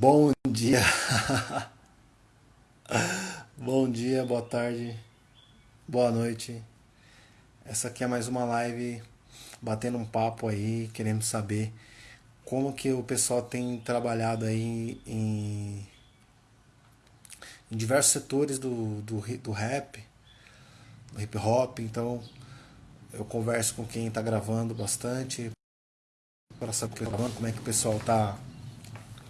Bom dia. Bom dia, boa tarde, boa noite. Essa aqui é mais uma live batendo um papo aí, querendo saber como que o pessoal tem trabalhado aí em, em diversos setores do, do, do rap, do hip hop. Então eu converso com quem está gravando bastante para saber como é que o pessoal está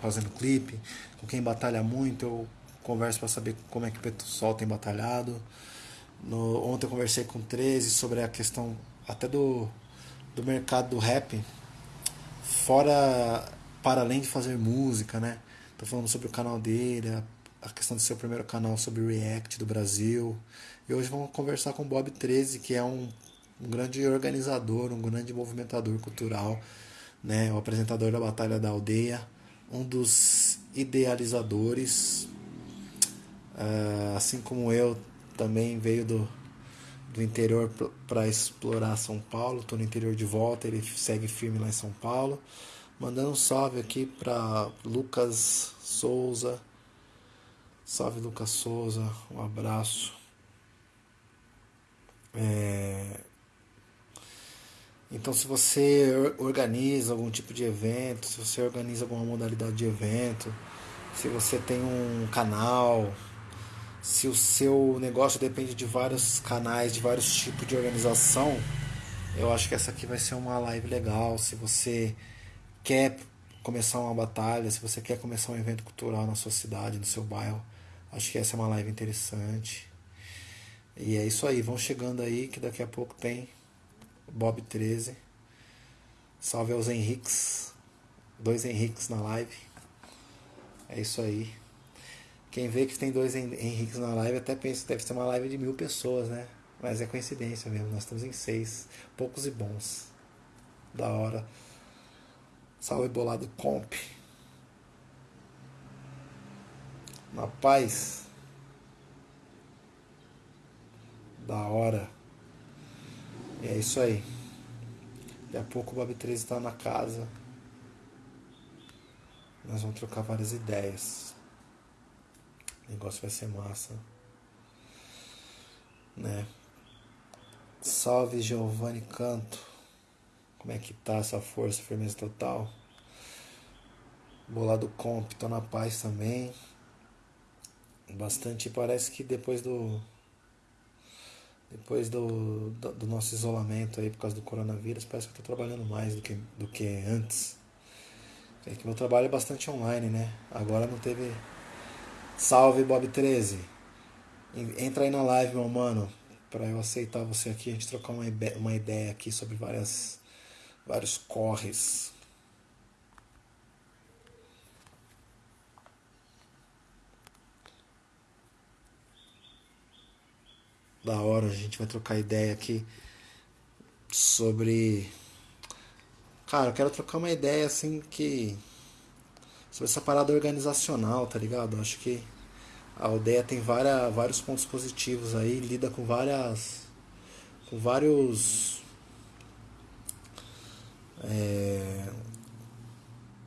fazendo clipe, com quem batalha muito, eu converso para saber como é que o pessoal tem batalhado. No, ontem eu conversei com 13 sobre a questão até do, do mercado do rap, fora, para além de fazer música, né? Tô falando sobre o canal dele, a, a questão do seu primeiro canal sobre React do Brasil. E hoje vamos conversar com o Bob 13, que é um, um grande organizador, um grande movimentador cultural, né? O apresentador da Batalha da Aldeia um dos idealizadores, uh, assim como eu, também veio do, do interior para explorar São Paulo. Estou no interior de volta, ele segue firme lá em São Paulo. Mandando um salve aqui para Lucas Souza. Salve Lucas Souza, um abraço. É, então, se você organiza algum tipo de evento, se você organiza alguma modalidade de evento, se você tem um canal, se o seu negócio depende de vários canais, de vários tipos de organização, eu acho que essa aqui vai ser uma live legal. Se você quer começar uma batalha, se você quer começar um evento cultural na sua cidade, no seu bairro, acho que essa é uma live interessante. E é isso aí, vão chegando aí que daqui a pouco tem Bob 13. Salve aos Henriques. Dois Henriques na live. É isso aí. Quem vê que tem dois Henriques na live até pensa que deve ser uma live de mil pessoas, né? Mas é coincidência mesmo. Nós estamos em seis. Poucos e bons. Da hora. Salve bolado comp. Na paz. Da hora. E é isso aí. Daqui a pouco o Bob 13 está na casa. Nós vamos trocar várias ideias. O negócio vai ser massa. Né? Salve Giovanni Canto. Como é que tá essa força, firmeza total? Bolado Comp, tô na paz também. Bastante, parece que depois do depois do, do, do, nosso isolamento aí por causa do coronavírus, parece que eu estou trabalhando mais do que, do que antes. É que meu trabalho é bastante online, né? Agora não teve. Salve Bob 13! Entra aí na live, meu mano, para eu aceitar você aqui, a gente trocar uma ideia aqui sobre várias, vários corres. Da hora, a gente vai trocar ideia aqui sobre. Cara, eu quero trocar uma ideia assim que. Sobre essa parada organizacional, tá ligado? Acho que a aldeia tem várias, vários pontos positivos aí, lida com várias. com vários. É,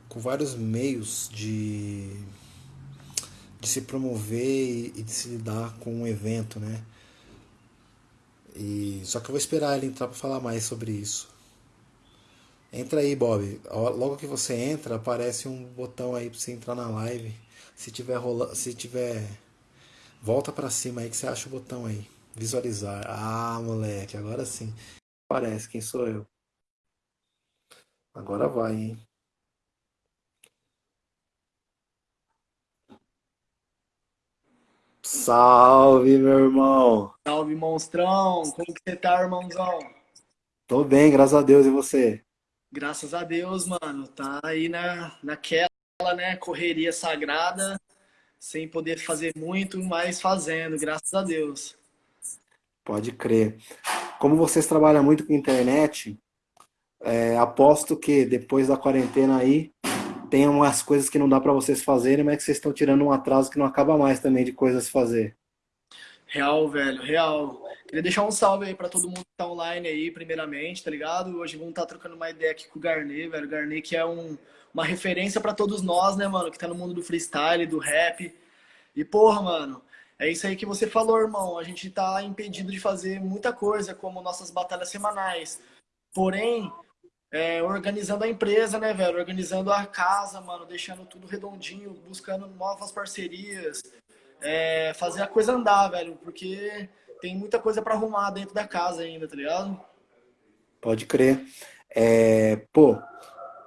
com vários meios de, de se promover e de se lidar com um evento, né? E só que eu vou esperar ele entrar para falar mais sobre isso. Entra aí, Bob. Logo que você entra, aparece um botão aí para você entrar na live. Se tiver rolando, se tiver volta para cima aí que você acha o botão aí. Visualizar. Ah, moleque, agora sim. Aparece quem sou eu. Agora vai, hein? Salve, meu irmão. Salve, monstrão. Como que você tá, irmãozão? Tô bem, graças a Deus. E você? Graças a Deus, mano. Tá aí na, naquela, né, correria sagrada, sem poder fazer muito, mas fazendo, graças a Deus. Pode crer. Como vocês trabalham muito com internet, é, aposto que depois da quarentena aí, tem umas coisas que não dá para vocês fazerem, mas que vocês estão tirando um atraso que não acaba mais também de coisas fazer. Real, velho, real. Queria deixar um salve aí para todo mundo que tá online aí, primeiramente, tá ligado? Hoje vamos estar tá trocando uma ideia aqui com o Garnet, velho. Garnet que é um, uma referência para todos nós, né, mano, que tá no mundo do freestyle, do rap. E, porra, mano, é isso aí que você falou, irmão. A gente tá impedido de fazer muita coisa, como nossas batalhas semanais. Porém, é, organizando a empresa, né, velho? Organizando a casa, mano, deixando tudo redondinho, buscando novas parcerias, é, fazer a coisa andar, velho, porque tem muita coisa para arrumar dentro da casa ainda, tá ligado? Pode crer. É, pô,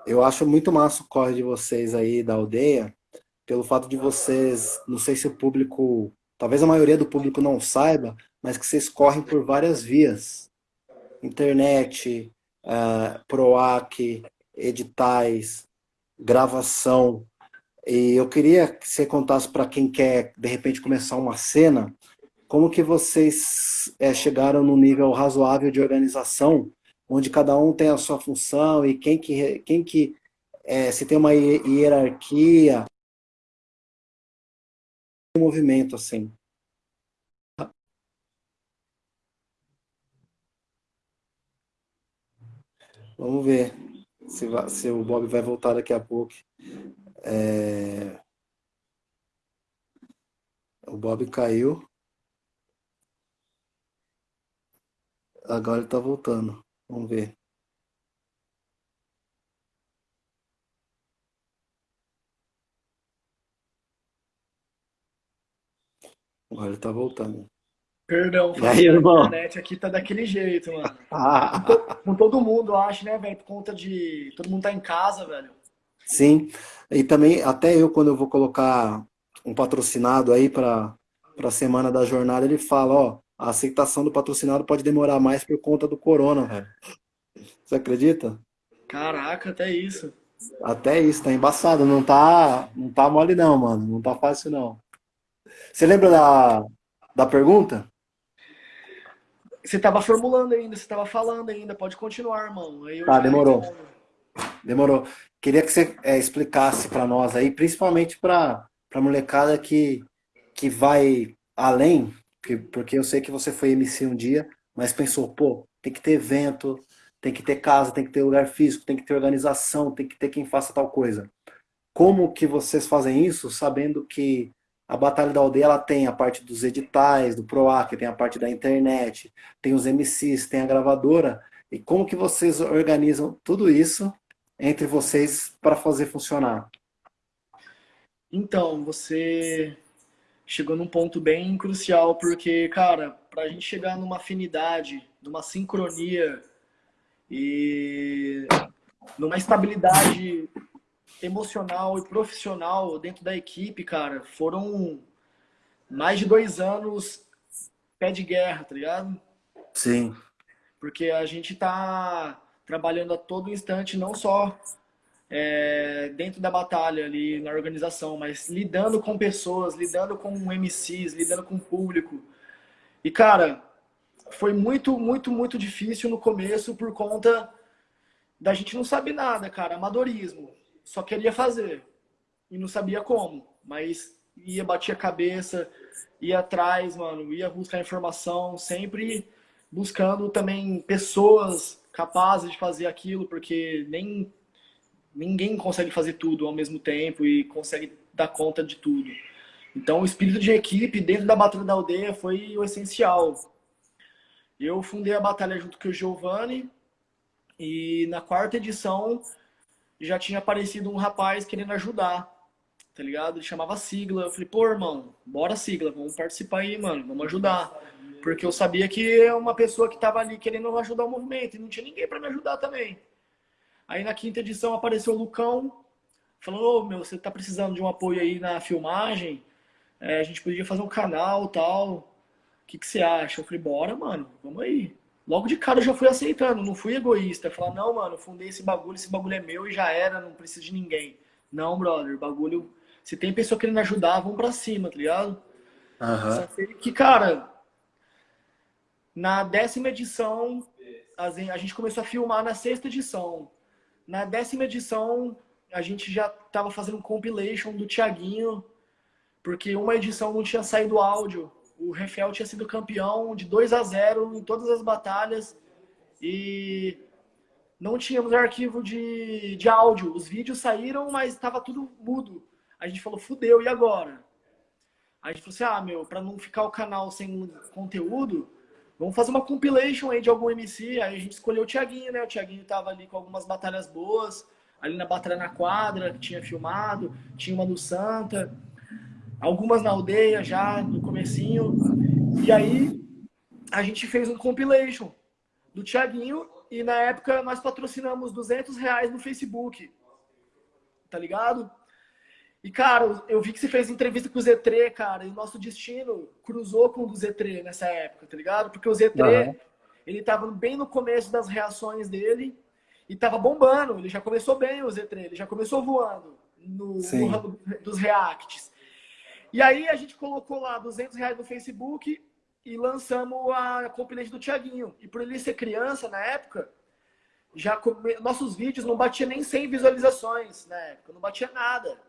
eu acho muito massa o corre de vocês aí da aldeia, pelo fato de vocês, não sei se o público, talvez a maioria do público não saiba, mas que vocês correm por várias vias. Internet, uh, PROAC, editais, gravação. E eu queria que você contasse para quem quer, de repente, começar uma cena, como que vocês é, chegaram no nível razoável de organização, onde cada um tem a sua função e quem que, quem que é, se tem uma hierarquia, movimento assim. Vamos ver se, se o Bob vai voltar daqui a pouco. É... O Bob caiu. Agora ele está voltando. Vamos ver. Agora ele está voltando. Perdão, aí, a internet aqui tá daquele jeito, mano. Ah. Com, com todo mundo, acho, né, velho? Por conta de todo mundo tá em casa, velho. Sim, e também até eu quando eu vou colocar um patrocinado aí para a semana da jornada, ele fala, ó, a aceitação do patrocinado pode demorar mais por conta do corona, velho. Você acredita? Caraca, até isso. Até isso, tá embaçado, não tá, não tá mole não, mano, não tá fácil não. Você lembra da, da pergunta? Você estava formulando ainda, você estava falando ainda, pode continuar, irmão. tá, demorou. Demorou. Queria que você é, explicasse para nós aí, principalmente para a molecada que, que vai além, porque eu sei que você foi MC um dia, mas pensou, pô, tem que ter evento, tem que ter casa, tem que ter lugar físico, tem que ter organização, tem que ter quem faça tal coisa. Como que vocês fazem isso, sabendo que a Batalha da Aldeia ela tem a parte dos editais, do PROAC, tem a parte da internet, tem os MCs, tem a gravadora. E como que vocês organizam tudo isso entre vocês para fazer funcionar? Então, você chegou num ponto bem crucial, porque, cara, para a gente chegar numa afinidade, numa sincronia e numa estabilidade emocional e profissional dentro da equipe, cara, foram mais de dois anos pé de guerra, tá ligado? Sim. Porque a gente tá trabalhando a todo instante, não só é, dentro da batalha ali na organização, mas lidando com pessoas, lidando com MCs, lidando com o público. E, cara, foi muito, muito, muito difícil no começo por conta da gente não saber nada, cara, amadorismo só queria fazer e não sabia como, mas ia bater a cabeça, ia atrás, mano, ia buscar informação, sempre buscando também pessoas capazes de fazer aquilo, porque nem ninguém consegue fazer tudo ao mesmo tempo e consegue dar conta de tudo. Então, o espírito de equipe dentro da Batalha da Aldeia foi o essencial. Eu fundei a batalha junto com o Giovanni e na quarta edição já tinha aparecido um rapaz querendo ajudar, tá ligado? Ele chamava Sigla. Eu falei, pô, irmão, bora Sigla, vamos participar aí, mano, vamos ajudar. Porque eu sabia que é uma pessoa que tava ali querendo ajudar o movimento e não tinha ninguém para me ajudar também. Aí na quinta edição apareceu o Lucão, falando, ô, meu, você tá precisando de um apoio aí na filmagem? É, a gente podia fazer um canal tal. O que, que você acha? Eu falei, bora, mano, vamos aí. Logo de cara eu já fui aceitando, não fui egoísta. Falar, não, mano, fundei esse bagulho, esse bagulho é meu e já era, não preciso de ninguém. Não, brother, bagulho. Se tem pessoa querendo ajudar, vamos pra cima, tá ligado? Uhum. Que, cara, na décima edição, a gente começou a filmar na sexta edição. Na décima edição, a gente já tava fazendo um compilation do Tiaguinho, porque uma edição não tinha saído áudio o Refel tinha sido campeão de 2 a 0 em todas as batalhas e não tínhamos arquivo de, de áudio. Os vídeos saíram, mas estava tudo mudo. A gente falou, fudeu, e agora? A gente falou assim, ah, meu, para não ficar o canal sem conteúdo, vamos fazer uma compilation aí de algum MC. Aí a gente escolheu o Thiaguinho, né? O Thiaguinho tava ali com algumas batalhas boas, ali na Batalha na Quadra, que tinha filmado, tinha uma no Santa, algumas na aldeia já, no comecinho. E aí a gente fez um compilation do Thiaguinho e na época nós patrocinamos 200 reais no Facebook. Tá ligado? E, cara, eu vi que você fez entrevista com o Z3, cara, e o nosso destino cruzou com o do Z3 nessa época, tá ligado? Porque o Z3, uhum. ele tava bem no começo das reações dele e tava bombando. Ele já começou bem, o Z3, ele já começou voando no, no ramo dos reacts. E aí a gente colocou lá 200 reais no Facebook e lançamos a compilation do Tiaguinho. E por ele ser criança na época, já come... nossos vídeos não batia nem 100 visualizações na época, não batia nada.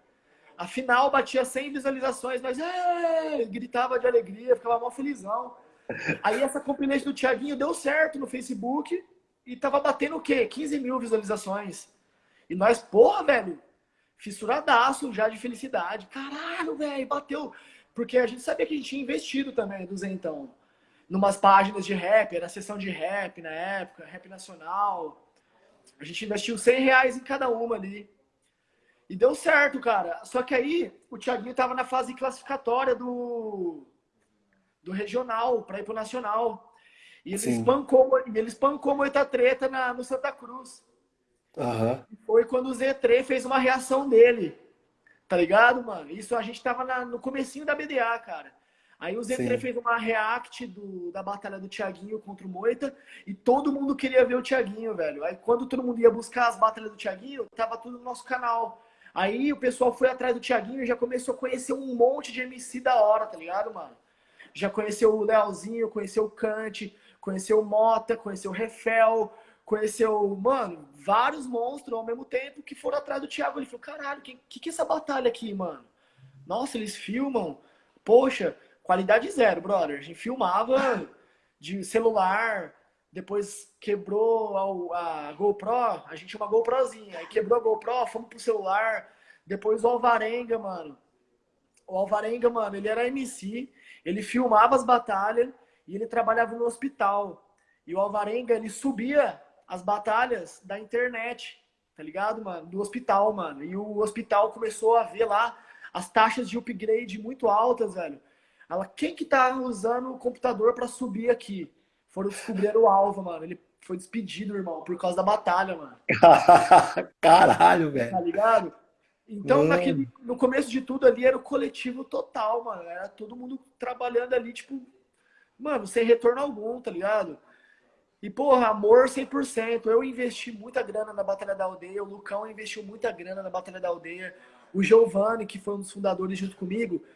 Afinal, batia 100 visualizações, mas é, gritava de alegria, ficava mal felizão. Aí essa compilation do Tiaguinho deu certo no Facebook e tava batendo o quê? 15 mil visualizações. E nós, porra, velho, fissuradaço já de felicidade. Caralho, velho, bateu. Porque a gente sabia que a gente tinha investido também do Zentão. Numas páginas de rap, era sessão de rap na época, rap nacional. A gente investiu 100 reais em cada uma ali. E deu certo, cara. Só que aí o Thiaguinho tava na fase classificatória do, do regional para ir pro nacional. E ele Sim. espancou, ele espancou muita treta na, no Santa Cruz. Uhum. Foi quando o Z3 fez uma reação dele. Tá ligado, mano? Isso a gente tava na, no comecinho da BDA, cara. Aí o Z3 Sim. fez uma react do, da batalha do Thiaguinho contra o Moita e todo mundo queria ver o Thiaguinho, velho. Aí quando todo mundo ia buscar as batalhas do Thiaguinho, tava tudo no nosso canal. Aí o pessoal foi atrás do Thiaguinho e já começou a conhecer um monte de MC da hora, tá ligado, mano? Já conheceu o Leozinho, conheceu o Kant, conheceu o Mota, conheceu o Refel, conheceu, mano, vários monstros ao mesmo tempo que foram atrás do Thiago. Ele falou, caralho, que, que que é essa batalha aqui, mano? Nossa, eles filmam. Poxa, qualidade zero, brother. A gente filmava de celular, depois quebrou a, a GoPro, a gente tinha uma GoProzinha, aí quebrou a GoPro, fomos pro celular, depois o Alvarenga, mano. O Alvarenga, mano, ele era MC, ele filmava as batalhas e ele trabalhava no hospital. E o Alvarenga, ele subia as batalhas da internet, tá ligado, mano? Do hospital, mano. E o hospital começou a ver lá as taxas de upgrade muito altas, velho. Ela, quem que tá usando o computador para subir aqui? Foram descobrir o alvo, mano. Ele foi despedido, irmão, por causa da batalha, mano. Caralho, velho. Tá ligado? Então, naquele, no começo de tudo ali era o coletivo total, mano. Era todo mundo trabalhando ali, tipo, mano, sem retorno algum, tá ligado? E, porra, amor 100%. Eu investi muita grana na Batalha da Aldeia, o Lucão investiu muita grana na Batalha da Aldeia, o Giovanni, que foi um dos fundadores junto comigo,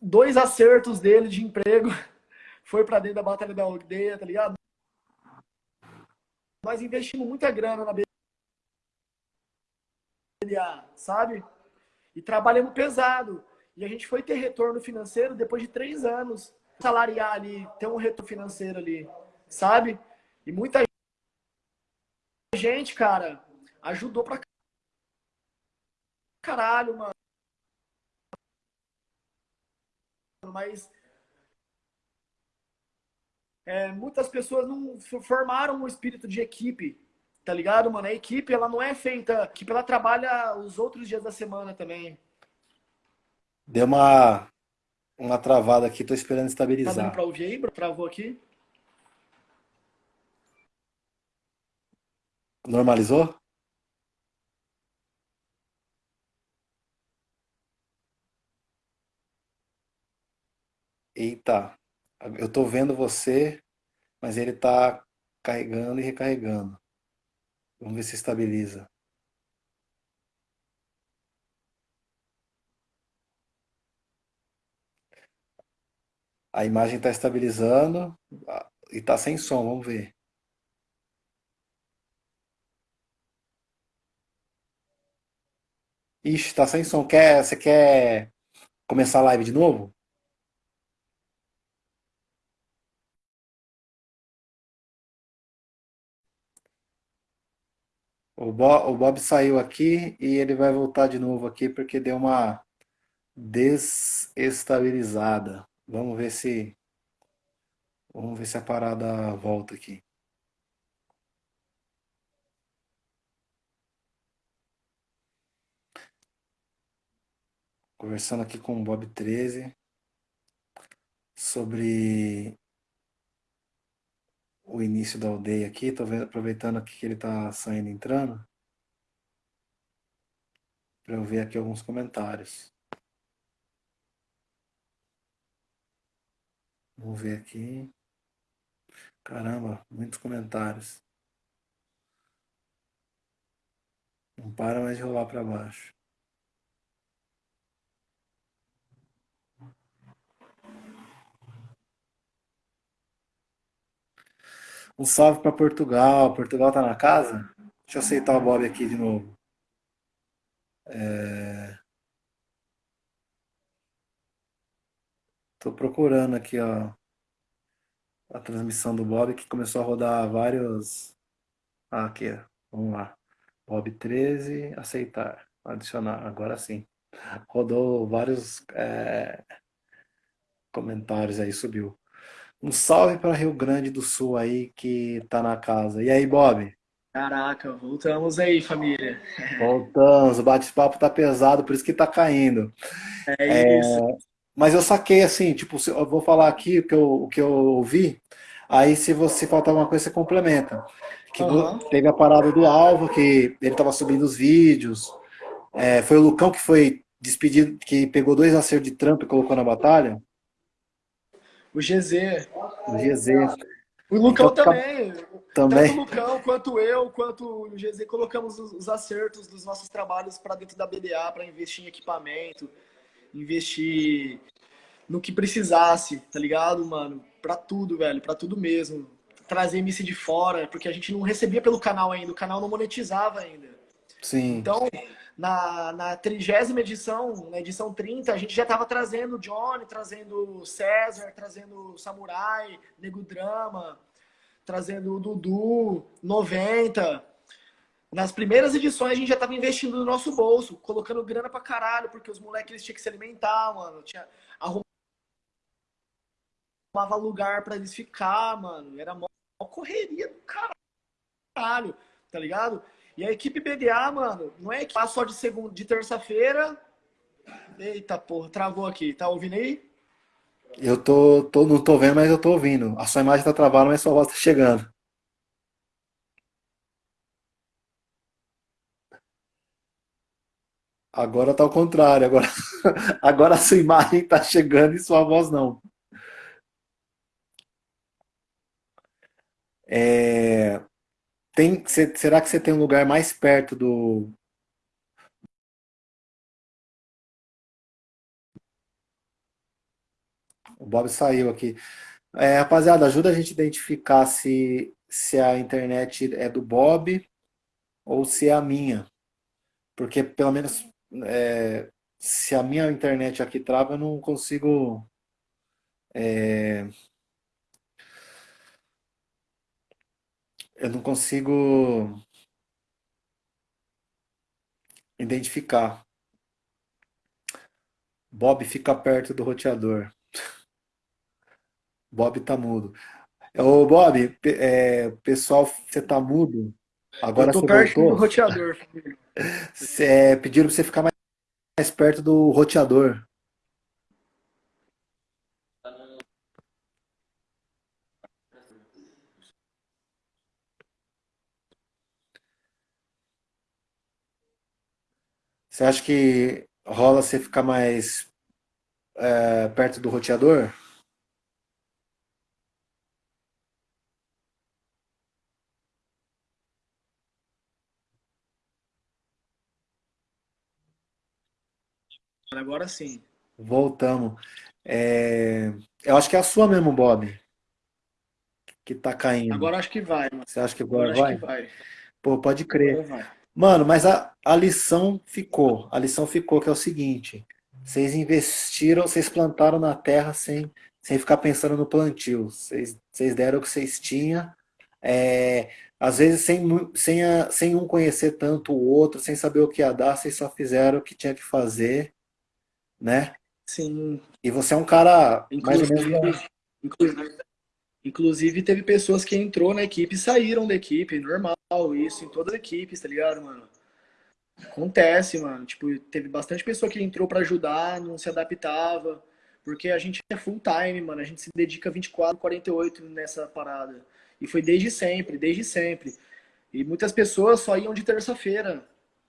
dois acertos dele de emprego foi para dentro da Batalha da Aldeia, tá ligado? Nós investimos muita grana na BDA, sabe? E trabalhamos pesado. E a gente foi ter retorno financeiro depois de três anos. Salariar ali, ter um retorno financeiro ali sabe? E muita gente, cara, ajudou pra caralho, mano. Mas é, muitas pessoas não formaram um espírito de equipe, tá ligado, mano? A equipe, ela não é feita... A equipe, ela trabalha os outros dias da semana também. Deu uma, uma travada aqui, tô esperando estabilizar. Tá dando pra ouvir aí? Travou aqui? Normalizou? Eita, eu tô vendo você, mas ele tá carregando e recarregando. Vamos ver se estabiliza. A imagem está estabilizando e está sem som, vamos ver. Ixi, tá sem som. Quer, você quer começar a live de novo? O Bob, o Bob saiu aqui e ele vai voltar de novo aqui porque deu uma desestabilizada. Vamos ver se vamos ver se a parada volta aqui. Conversando aqui com o Bob 13 sobre o início da aldeia aqui, vendo, aproveitando aqui que ele tá saindo e entrando, para eu ver aqui alguns comentários. Vamos ver aqui. Caramba, muitos comentários. Não para mais de rolar para baixo. Um salve para Portugal. Portugal tá na casa? Deixa eu aceitar o Bob aqui de novo. É... Tô procurando aqui, ó, a transmissão do Bob que começou a rodar vários. Ah, aqui, ó. Vamos lá. Bob 13, aceitar, adicionar. Agora sim. Rodou vários é... comentários aí, subiu. Um salve para Rio Grande do Sul aí que tá na casa. E aí, Bob? Caraca, voltamos aí, família. Voltamos, o bate-papo tá pesado, por isso que tá caindo. É isso. É, mas eu saquei assim, tipo, eu vou falar aqui o que eu, o que eu ouvi, aí se você faltar alguma coisa, você complementa. Que uhum. Teve a parada do Alvo, que ele tava subindo os vídeos. É, foi o Lucão que foi despedido, que pegou dois acertos de trampo e colocou na batalha. O GZ. O GZ. O Lucão então, também. Também. Tanto o Lucão, quanto eu, quanto o GZ, colocamos os, os acertos dos nossos trabalhos para dentro da BDA, para investir em equipamento, investir no que precisasse, tá ligado, mano? Pra tudo, velho, pra tudo mesmo. Trazer MC de fora, porque a gente não recebia pelo canal ainda, o canal não monetizava ainda. Sim. Então, na, na trigésima edição, na edição 30, a gente já estava trazendo o Johnny, trazendo o César, trazendo o Samurai, Nego Drama, trazendo o Dudu, 90. Nas primeiras edições a gente já estava investindo no nosso bolso, colocando grana pra caralho, porque os moleques eles tinham que se alimentar, mano. Tinha, arrumava lugar para eles ficar, mano. Era mó correria do caralho, tá ligado? E a equipe BDA, mano, não é equipe só de segunda, de terça-feira. Eita porra, travou aqui. Tá ouvindo aí? Eu tô, tô, não tô vendo, mas eu tô ouvindo. A sua imagem tá travada, mas sua voz tá chegando. Agora tá ao contrário. Agora, agora a sua imagem tá chegando e sua voz não. É, tem, será que você tem um lugar mais perto do. O Bob saiu aqui. É, rapaziada, ajuda a gente a identificar se, se a internet é do Bob ou se é a minha. Porque pelo menos é, se a minha internet aqui trava, eu não consigo. É, eu não consigo identificar. Bob fica perto do roteador. Bob tá mudo. Ô, Bob, é, pessoal, você tá mudo. Agora eu tô você perto voltou. do roteador. É, pediram pra você ficar mais, mais perto do roteador. Você acha que rola você ficar mais é, perto do roteador? Agora sim. Voltamos. É, eu acho que é a sua mesmo, Bob, que tá caindo. Agora acho que vai. Mano. Você acha que agora, agora vai? Acho que vai? Pô, pode crer. Mano, mas a, a lição ficou. A lição ficou que é o seguinte: vocês investiram, vocês plantaram na terra sem, sem ficar pensando no plantio. Vocês, vocês deram o que vocês tinham. É, às vezes sem, sem, a, sem um conhecer tanto o outro, sem saber o que ia dar, vocês só fizeram o que tinha que fazer, né? Sim. E você é um cara mais ou menos... Inclusive, inclusive, teve pessoas que entrou na equipe e saíram da equipe, normal, isso em todas as equipes, tá ligado, mano? Acontece, mano. Tipo, teve bastante pessoa que entrou para ajudar, não se adaptava, porque a gente é full time, mano. A gente se dedica 24, 48 nessa parada. E foi desde sempre, desde sempre. E muitas pessoas só iam de terça-feira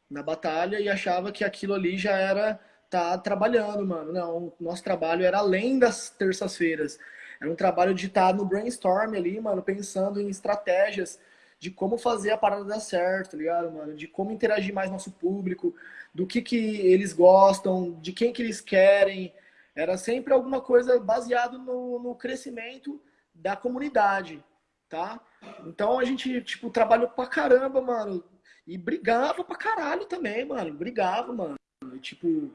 na batalha e achava que aquilo ali já era tá trabalhando, mano. Não, nosso trabalho era além das terças-feiras. Era um trabalho de estar tá no brainstorm ali, mano, pensando em estratégias de como fazer a parada dar certo, tá ligado, mano? De como interagir mais nosso público, do que que eles gostam, de quem que eles querem. Era sempre alguma coisa baseado no, no crescimento da comunidade, tá? Então a gente, tipo, trabalhou pra caramba, mano. E brigava pra caralho também, mano. Brigava, mano. E, tipo,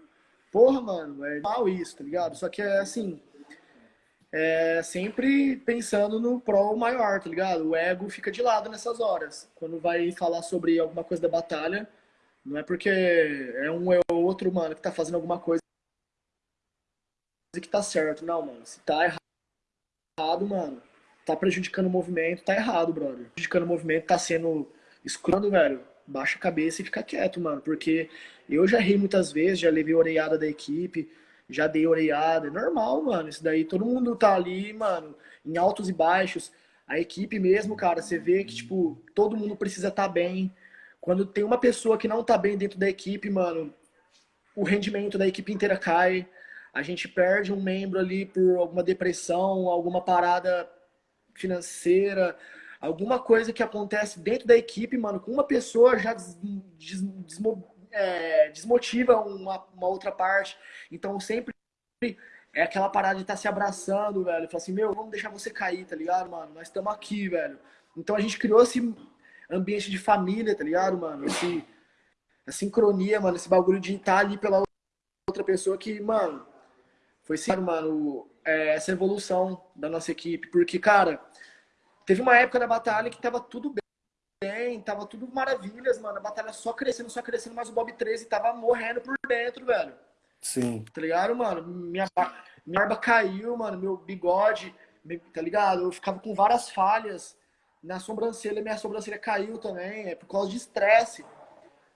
porra, mano, é mal isso, tá ligado? Só que é assim, é sempre pensando no pro maior, tá ligado? O ego fica de lado nessas horas. Quando vai falar sobre alguma coisa da batalha, não é porque é um é outro, mano, que tá fazendo alguma coisa que tá certo. Não, mano. Se tá errado, mano, tá prejudicando o movimento, tá errado, brother. Prejudicando o movimento, tá sendo escrando, velho. Baixa a cabeça e fica quieto, mano. Porque eu já ri muitas vezes, já levei orelhada da equipe já dei orelhada. É normal, mano. Isso daí todo mundo tá ali, mano, em altos e baixos. A equipe mesmo, cara, você vê que, tipo, todo mundo precisa estar tá bem. Quando tem uma pessoa que não tá bem dentro da equipe, mano, o rendimento da equipe inteira cai. A gente perde um membro ali por alguma depressão, alguma parada financeira, alguma coisa que acontece dentro da equipe, mano, com uma pessoa já des, des, é, desmotiva uma, uma, outra parte. Então sempre é aquela parada de estar tá se abraçando, velho. Fala assim, meu, vamos deixar você cair, tá ligado, mano? Nós estamos aqui, velho. Então a gente criou esse ambiente de família, tá ligado, mano? Esse, a sincronia, mano, esse bagulho de estar ali pela outra pessoa que, mano, foi sim, mano, é, essa evolução da nossa equipe. Porque, cara, teve uma época da batalha que tava tudo bem bem, tava tudo maravilhas, mano. A batalha só crescendo, só crescendo, mas o Bob 13 tava morrendo por dentro, velho. Sim. Tá ligado, mano? Minha, minha barba caiu, mano. Meu bigode, tá ligado? Eu ficava com várias falhas na sobrancelha. Minha sobrancelha caiu também. É por causa de estresse.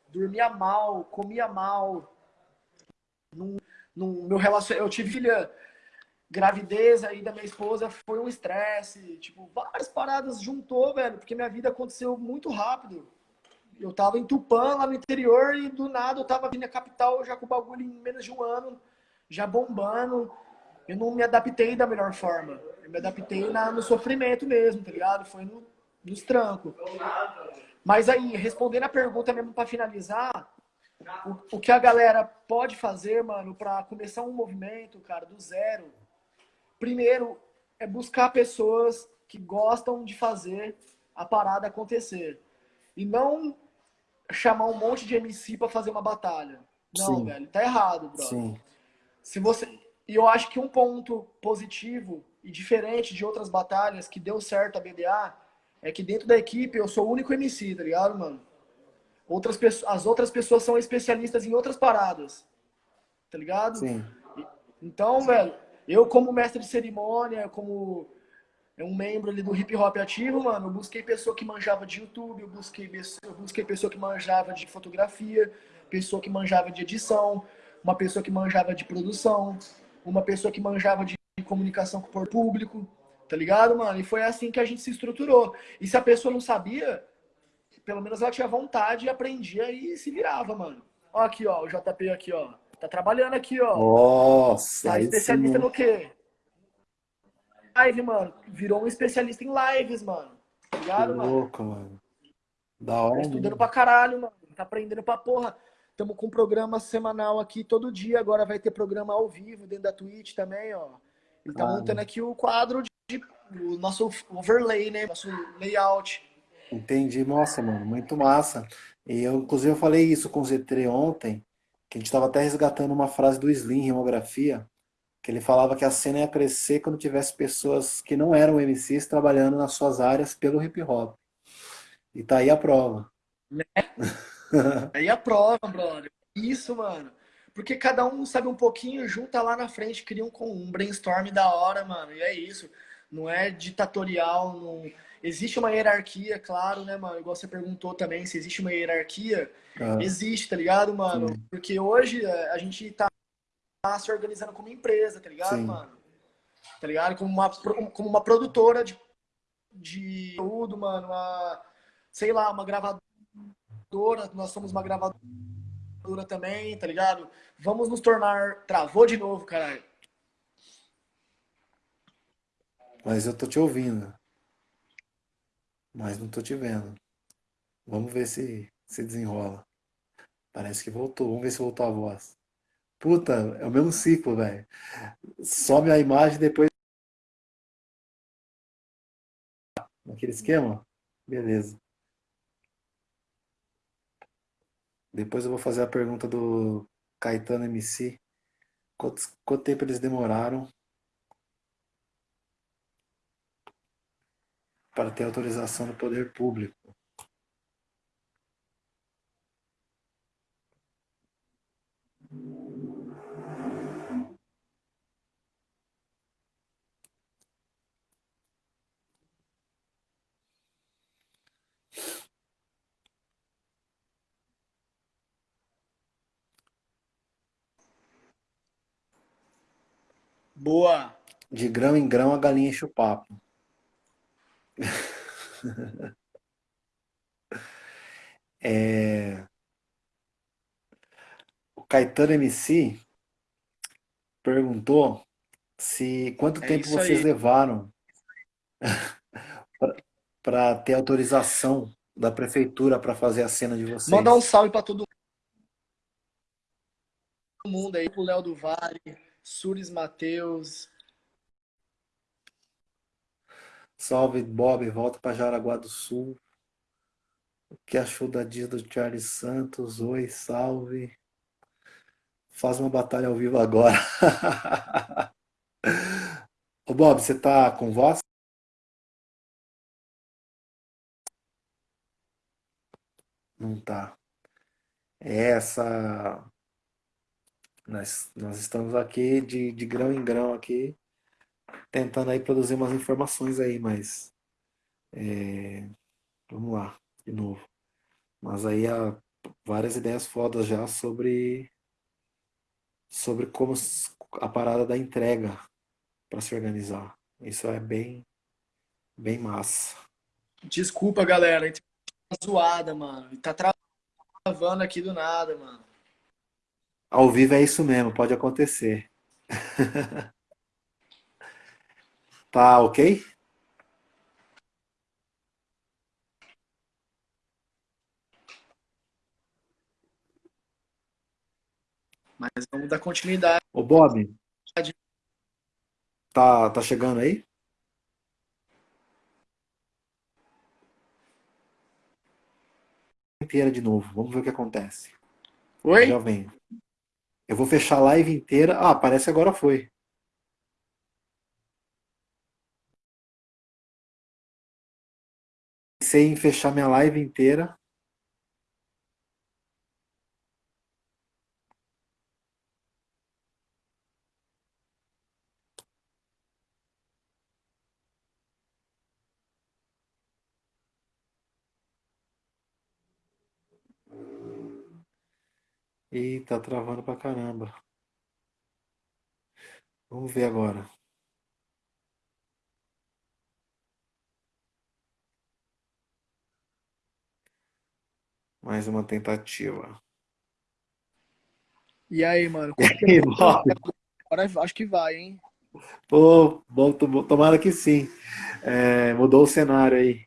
Dormia mal, comia mal. Num, num, meu relacionamento, eu tive filha gravidez aí da minha esposa foi um estresse, tipo, várias paradas juntou, velho, porque minha vida aconteceu muito rápido. Eu tava em Tupã, lá no interior, e do nada eu tava vindo na capital já com o bagulho em menos de um ano, já bombando. Eu não me adaptei da melhor forma. Eu me adaptei na, no sofrimento mesmo, tá ligado? Foi no, nos trancos. Mas aí, respondendo a pergunta mesmo para finalizar, o, o que a galera pode fazer, mano, para começar um movimento, cara, do zero, primeiro é buscar pessoas que gostam de fazer a parada acontecer. E não chamar um monte de MC para fazer uma batalha. Não, Sim. velho, tá errado, brother. Sim. Se você e eu acho que um ponto positivo e diferente de outras batalhas que deu certo a BDA é que dentro da equipe eu sou o único MC, tá ligado, mano? Outras pessoas, as outras pessoas são especialistas em outras paradas. Tá ligado? Sim. Então, velho, eu, como mestre de cerimônia, como um membro ali do hip hop ativo, mano, eu busquei pessoa que manjava de YouTube, eu busquei, eu busquei pessoa que manjava de fotografia, pessoa que manjava de edição, uma pessoa que manjava de produção, uma pessoa que manjava de comunicação com o público, tá ligado, mano? E foi assim que a gente se estruturou. E se a pessoa não sabia, pelo menos ela tinha vontade e aprendia e se virava, mano. Ó aqui, ó, o JP aqui, ó. Tá trabalhando aqui, ó. Nossa! Tá especialista no quê? Live, mano. Virou um especialista em lives, mano. Tá ligado, mano? louco, mano. Da hora. Tá estudando pra caralho, mano. Tá aprendendo pra porra. Tamo com um programa semanal aqui todo dia. Agora vai ter programa ao vivo dentro da Twitch também, ó. Ele tá ah, montando aqui o quadro de, de, o nosso overlay, né? Nosso layout. Entendi. Nossa, mano. Muito massa. E eu, inclusive, eu falei isso com o Z3 ontem que a gente estava até resgatando uma frase do Slim, Rimografia, que ele falava que a cena ia crescer quando tivesse pessoas que não eram MCs trabalhando nas suas áreas pelo hip hop. E tá aí a prova. Né? aí a prova, brother. Isso, mano. Porque cada um sabe um pouquinho, junta lá na frente, cria um, um brainstorm da hora, mano. E é isso. Não é ditatorial, não... Existe uma hierarquia, claro, né, mano? Igual você perguntou também se existe uma hierarquia. Ah. Existe, tá ligado, mano? Sim. Porque hoje é, a gente tá se organizando como empresa, tá ligado, Sim. mano? Tá ligado? Como uma, como uma produtora de, de tudo, mano. Uma, sei lá, uma gravadora. Nós somos uma gravadora também, tá ligado? Vamos nos tornar. Travou de novo, caralho. Mas eu tô te ouvindo. Mas não tô te vendo. Vamos ver se se desenrola. Parece que voltou. Vamos ver se voltou a voz. Puta, é o mesmo ciclo, velho. Some a imagem depois. Naquele esquema? Beleza. Depois eu vou fazer a pergunta do Caetano MC. Quanto, quanto tempo eles demoraram para ter autorização do poder público? Boa. De grão em grão a galinha enche o papo. é... O Caetano MC perguntou se quanto é tempo vocês aí. levaram para ter autorização da prefeitura para fazer a cena de vocês. Mandar um salve para todo mundo aí, pro Léo do Vale, Suris Matheus. Salve, Bob, volta para Jaraguá do Sul. O que achou da dia do Charles Santos? Oi, salve. Faz uma batalha ao vivo agora. Ô Bob, você tá com voz? Não tá. É essa nós, nós estamos aqui de, de grão em grão aqui, tentando aí produzir umas informações aí, mas é, vamos lá, de novo. Mas aí há várias ideias fodas já sobre sobre como a parada da entrega para se organizar. Isso é bem bem massa. Desculpa, galera, a gente tá zoada, mano. Tá travando aqui do nada, mano. Ao vivo é isso mesmo, pode acontecer. tá ok? Mas vamos dar continuidade. Ô Bob, tá, tá chegando aí? Inteira de novo, vamos ver o que acontece. Oi? Já vem. Eu vou fechar a live inteira. Ah, parece agora foi. Pensei em fechar minha live inteira. Ih, tá travando pra caramba. Vamos ver agora. Mais uma tentativa. E aí, mano? E aí, Bob? Agora acho que vai, hein? Pô, bom, tomara que sim. É, mudou o cenário aí.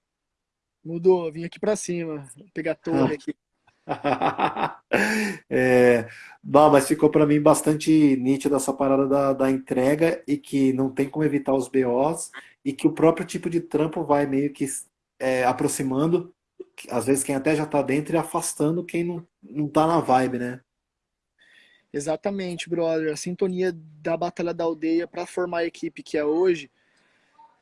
Mudou, vim aqui pra cima, pegar a torre aqui. é, não, mas ficou para mim bastante nítido essa parada da, da entrega e que não tem como evitar os BOs e que o próprio tipo de trampo vai meio que é, aproximando, às vezes quem até já está dentro e afastando quem não, não tá na vibe, né? Exatamente, brother. A sintonia da Batalha da Aldeia para formar a equipe que é hoje,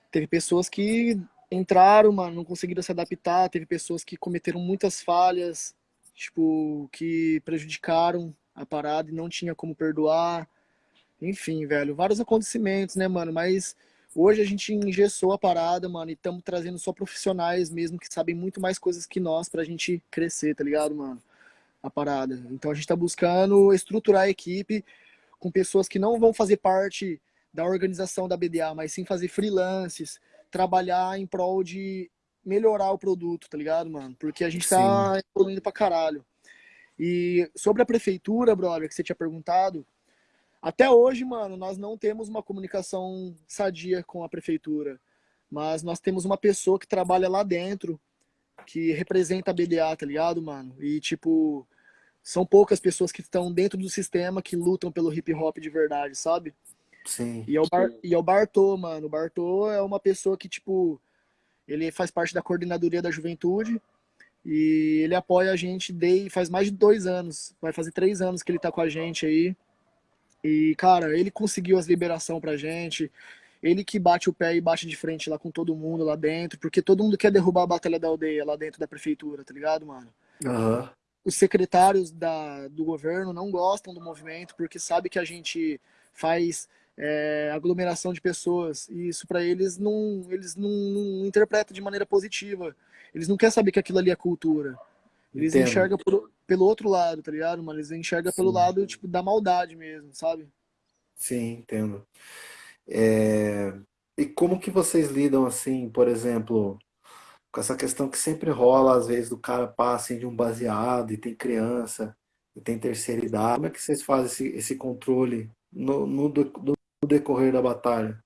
teve pessoas que entraram, mano, não conseguiram se adaptar, teve pessoas que cometeram muitas falhas, tipo, que prejudicaram a parada e não tinha como perdoar. Enfim, velho, vários acontecimentos, né, mano? Mas hoje a gente engessou a parada, mano, e estamos trazendo só profissionais mesmo que sabem muito mais coisas que nós pra gente crescer, tá ligado, mano? A parada. Então a gente tá buscando estruturar a equipe com pessoas que não vão fazer parte da organização da BDA, mas sim fazer freelances, trabalhar em prol de melhorar o produto, tá ligado, mano? Porque a gente tá evoluindo pra caralho. E sobre a prefeitura, brother, que você tinha perguntado, até hoje, mano, nós não temos uma comunicação sadia com a prefeitura. Mas nós temos uma pessoa que trabalha lá dentro, que representa a BDA, tá ligado, mano? E, tipo, são poucas pessoas que estão dentro do sistema que lutam pelo hip hop de verdade, sabe? Sim. E é o, Bar, e é o Bartô, mano. O Bartô é uma pessoa que, tipo, ele faz parte da coordenadoria da juventude e ele apoia a gente desde faz mais de dois anos. Vai fazer três anos que ele tá com a gente aí. E, cara, ele conseguiu as liberação pra gente. Ele que bate o pé e bate de frente lá com todo mundo lá dentro, porque todo mundo quer derrubar a Batalha da Aldeia lá dentro da prefeitura, tá ligado, mano? Uhum. Os secretários da, do governo não gostam do movimento porque sabe que a gente faz é, aglomeração de pessoas. E isso para eles não, eles não, não, interpretam de maneira positiva. Eles não querem saber que aquilo ali é cultura. Eles Entendo. enxergam por, pelo outro lado, tá ligado? Mas eles enxergam Sim. pelo lado tipo da maldade mesmo, sabe? Sim, entendo. É... E como que vocês lidam assim, por exemplo, com essa questão que sempre rola, às vezes, do cara passa de um baseado e tem criança e tem terceira idade. Como é que vocês fazem esse, esse controle no, no, no decorrer da batalha?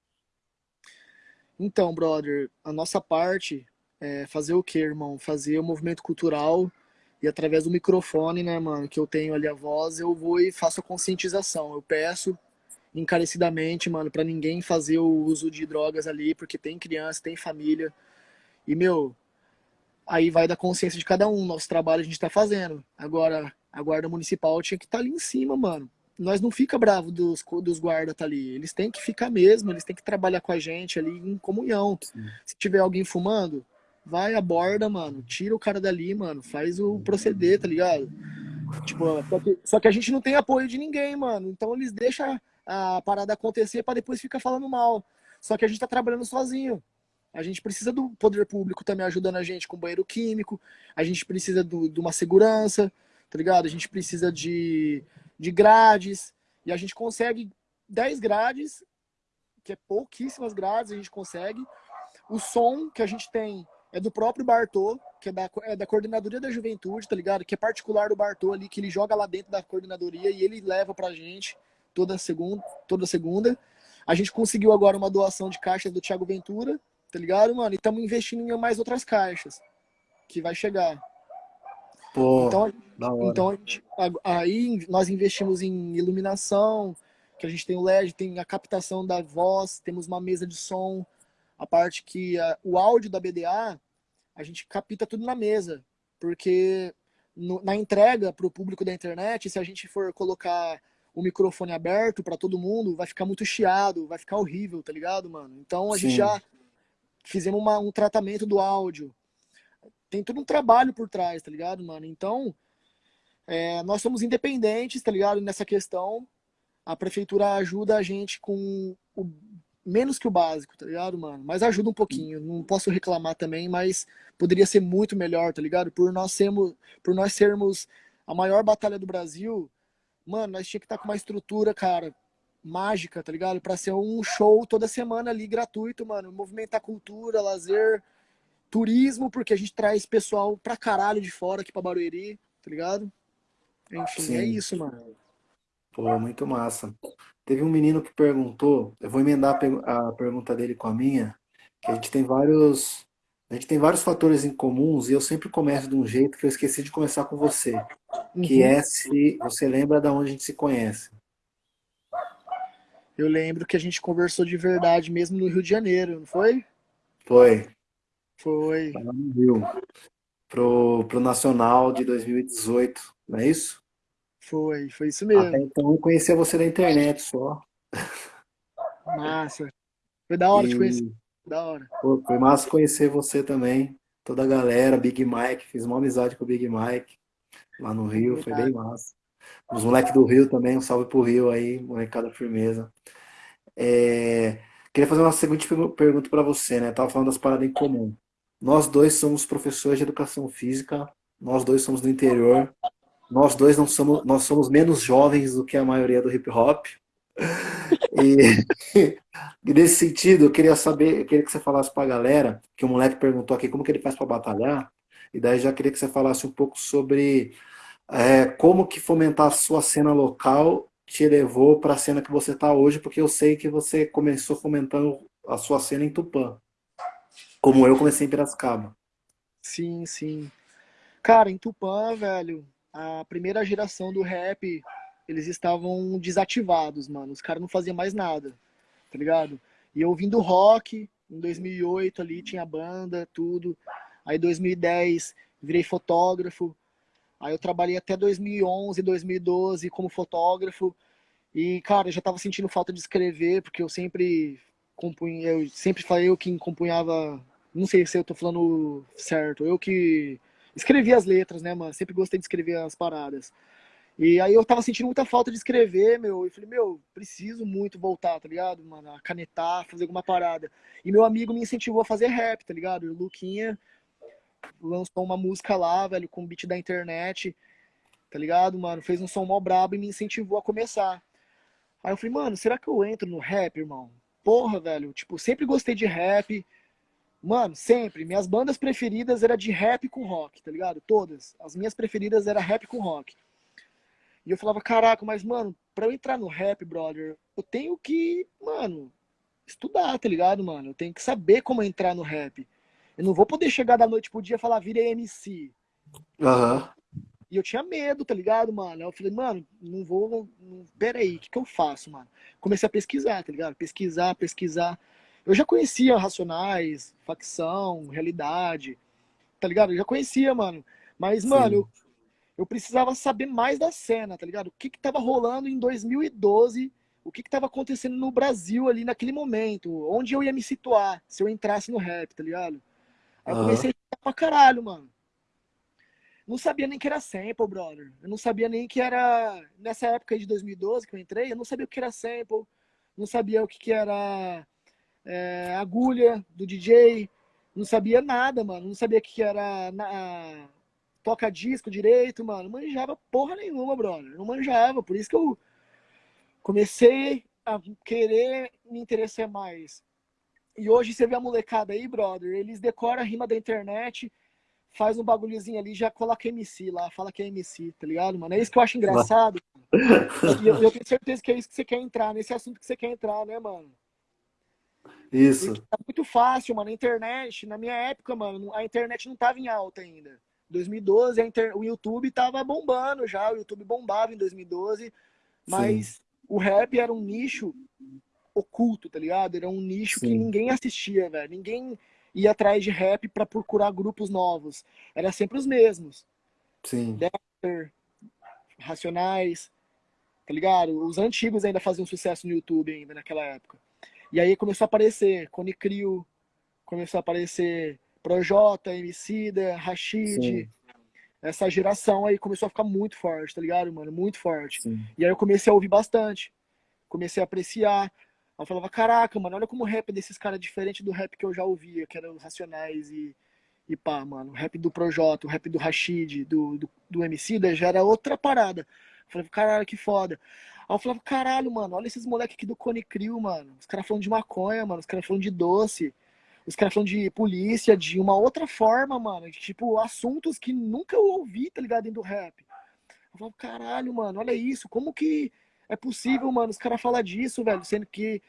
Então, brother, a nossa parte é fazer o que, irmão? Fazer o movimento cultural e através do microfone, né, mano, que eu tenho ali a voz, eu vou e faço a conscientização. Eu peço encarecidamente, mano, para ninguém fazer o uso de drogas ali, porque tem criança, tem família. E, meu, aí vai da consciência de cada um. Nosso trabalho a gente tá fazendo. Agora, a guarda municipal tinha que estar tá ali em cima, mano nós não fica bravo dos, dos guardas tá ali. Eles têm que ficar mesmo, eles têm que trabalhar com a gente ali em comunhão. Sim. Se tiver alguém fumando, vai, aborda, mano. Tira o cara dali, mano. Faz o proceder, tá ligado? Tipo, só que, só que a gente não tem apoio de ninguém, mano. Então eles deixam a parada acontecer para depois ficar falando mal. Só que a gente tá trabalhando sozinho. A gente precisa do poder público também ajudando a gente com banheiro químico. A gente precisa do, de uma segurança, tá ligado? A gente precisa de de grades, e a gente consegue 10 grades, que é pouquíssimas grades, a gente consegue. O som que a gente tem é do próprio Bartô, que é da, é da coordenadoria da juventude, tá ligado? Que é particular do Bartô ali, que ele joga lá dentro da coordenadoria e ele leva pra gente toda segunda, toda segunda. A gente conseguiu agora uma doação de caixas do Thiago Ventura, tá ligado, mano? E estamos investindo em mais outras caixas que vai chegar. Pô, então, então gente, aí nós investimos em iluminação, que a gente tem o LED, tem a captação da voz, temos uma mesa de som, a parte que a, o áudio da BDA, a gente capta tudo na mesa, porque no, na entrega para o público da internet, se a gente for colocar o microfone aberto para todo mundo, vai ficar muito chiado, vai ficar horrível, tá ligado, mano? Então a Sim. gente já fizemos uma, um tratamento do áudio, tem todo um trabalho por trás, tá ligado, mano? Então, é, nós somos independentes, tá ligado, nessa questão. A prefeitura ajuda a gente com o menos que o básico, tá ligado, mano? Mas ajuda um pouquinho. Não posso reclamar também, mas poderia ser muito melhor, tá ligado? Por nós sermos, por nós sermos a maior batalha do Brasil, mano, nós tinha que estar tá com uma estrutura, cara, mágica, tá ligado? Para ser um show toda semana ali gratuito, mano, movimentar cultura, lazer, turismo, porque a gente traz pessoal pra caralho de fora aqui pra Barueri, tá ligado? Enfim, é Sim. é isso, mano. Pô, muito massa. Teve um menino que perguntou, eu vou emendar a pergunta dele com a minha, que a gente tem vários, a gente tem vários fatores em comuns e eu sempre começo de um jeito que eu esqueci de começar com você, que uhum. é se você lembra da onde a gente se conhece. Eu lembro que a gente conversou de verdade mesmo no Rio de Janeiro, não foi? Foi. Foi. Lá no Rio. Pro, pro Nacional de 2018, não é isso? Foi, foi isso mesmo. Até então eu conhecia você na internet só. Massa. Foi da hora e... de conhecer. da hora. Pô, foi massa conhecer você também, toda a galera, Big Mike, fiz uma amizade com o Big Mike lá no Rio, foi bem massa. Os moleques do Rio também, um salve pro Rio aí, molecada firmeza. É, queria fazer uma seguinte pergunta para você, né? Tava falando das paradas em comum. Nós dois somos professores de educação física, nós dois somos do interior, nós dois não somos, nós somos menos jovens do que a maioria do hip hop. E, e nesse sentido, eu queria saber, eu queria que você falasse para a galera, que o moleque perguntou aqui como que ele faz para batalhar, e daí já queria que você falasse um pouco sobre é, como que fomentar a sua cena local te levou para a cena que você está hoje, porque eu sei que você começou fomentando a sua cena em Tupã, como eu comecei em Piracicaba. Sim, sim. Cara, em Tupã, velho, a primeira geração do rap, eles estavam desativados, mano. Os caras não faziam mais nada, tá ligado? E eu ouvindo rock, em 2008 ali tinha banda, tudo. Aí 2010 virei fotógrafo. Aí eu trabalhei até 2011, 2012 como fotógrafo. E, cara, eu já tava sentindo falta de escrever, porque eu sempre compunha, eu sempre falei eu que compunhava, não sei se eu tô falando certo, eu que escrevia as letras, né, mano? Sempre gostei de escrever as paradas. E aí eu tava sentindo muita falta de escrever, meu. E falei, meu, preciso muito voltar, tá ligado, mano? A canetar, fazer alguma parada. E meu amigo me incentivou a fazer rap, tá ligado? O Luquinha lançou uma música lá, velho, com beat da internet, tá ligado, mano? Fez um som mó brabo e me incentivou a começar. Aí eu falei, mano, será que eu entro no rap, irmão? Porra, velho, tipo, sempre gostei de rap. Mano, sempre. Minhas bandas preferidas era de rap com rock, tá ligado? Todas. As minhas preferidas era rap com rock. E eu falava, caraca, mas, mano, pra eu entrar no rap, brother, eu tenho que, mano, estudar, tá ligado, mano? Eu tenho que saber como entrar no rap. Eu não vou poder chegar da noite pro dia e falar, virei MC. Aham. Uhum. E eu tinha medo, tá ligado, mano? Eu falei, mano, não vou. Não, pera aí, o que, que eu faço, mano? Comecei a pesquisar, tá ligado? Pesquisar, pesquisar. Eu já conhecia Racionais, Facção, Realidade, tá ligado? Eu já conhecia, mano. Mas, Sim. mano, eu, eu, precisava saber mais da cena, tá ligado? O que que tava rolando em 2012 o que estava acontecendo no Brasil ali naquele momento, onde eu ia me situar se eu entrasse no rap, tá ligado? Aí eu comecei a pra caralho, mano. Não sabia nem que era sample, brother. Eu não sabia nem que era. Nessa época aí de 2012 que eu entrei, eu não sabia o que era sample. Não sabia o que, que era é, agulha do DJ. Não sabia nada, mano. Não sabia o que, que era na, toca disco direito, mano. Não manjava porra nenhuma, brother. Não manjava. Por isso que eu comecei a querer me interessar mais e hoje você vê a molecada aí, brother, eles decoram a rima da internet, faz um bagulhozinho ali, já coloca MC lá, fala que é MC, tá ligado, mano? É isso que eu acho engraçado. e eu, eu, tenho certeza que é isso que você quer entrar, nesse assunto que você quer entrar, né, mano? Isso. Tá muito fácil, mano. A internet, na minha época, mano, a internet não tava em alta ainda. 2012, inter... o YouTube tava bombando já, o YouTube bombava em 2012, mas Sim. o rap era um nicho oculto, tá ligado? Era um nicho Sim. que ninguém assistia, velho. Ninguém ia atrás de rap para procurar grupos novos. Era sempre os mesmos. Sim. Dexter, Racionais, tá ligado? Os antigos ainda faziam sucesso no YouTube ainda naquela época. E aí começou a aparecer Cone Crew, começou a aparecer Projota, Emicida, Rashid. Sim. Essa geração aí começou a ficar muito forte, tá ligado, mano? Muito forte. Sim. E aí eu comecei a ouvir bastante. Comecei a apreciar. Eu falava, caraca, mano, olha como o rap desses caras é diferente do rap que eu já ouvia, que eram os Racionais e, e pá, mano. O rap do Projota, o rap do Rashid, do, do, do MC, já era outra parada. Eu falava, caralho, que foda. Aí eu falava, caralho, mano, olha esses moleques aqui do Cone Crew, mano. Os caras falando de maconha, mano. Os caras falando de doce. Os caras falando de polícia, de uma outra forma, mano. De, tipo, assuntos que nunca eu ouvi, tá ligado, dentro do rap. Eu falava, caralho, mano, olha isso. Como que é possível, mano, os caras falar disso, velho, sendo que.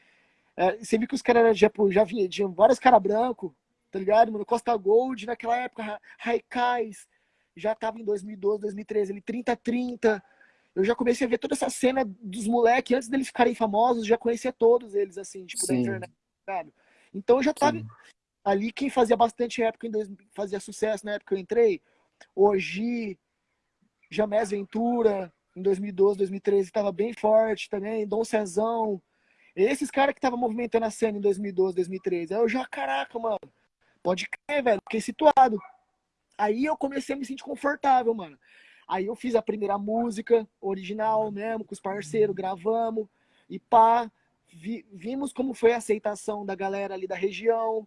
É, você viu que os caras já, já vinha, tinham vários caras brancos, tá ligado, mano? Costa Gold, naquela época, Raikais, já tava em 2012, 2013, ele 30-30. Eu já comecei a ver toda essa cena dos moleques, antes deles ficarem famosos, já conhecia todos eles, assim, tipo, Sim. da internet, sabe? Então eu já tava Sim. ali, quem fazia bastante época, em dois, fazia sucesso na época que eu entrei, hoje, Jamés Ventura, em 2012, 2013 estava bem forte também, Dom Cezão, Esses caras que estavam movimentando a cena em 2012, 2013. Aí eu já, caraca, mano, pode crer, velho, fiquei situado. Aí eu comecei a me sentir confortável, mano. Aí eu fiz a primeira música original mesmo, com os parceiros, gravamos e pá. Vi, vimos como foi a aceitação da galera ali da região.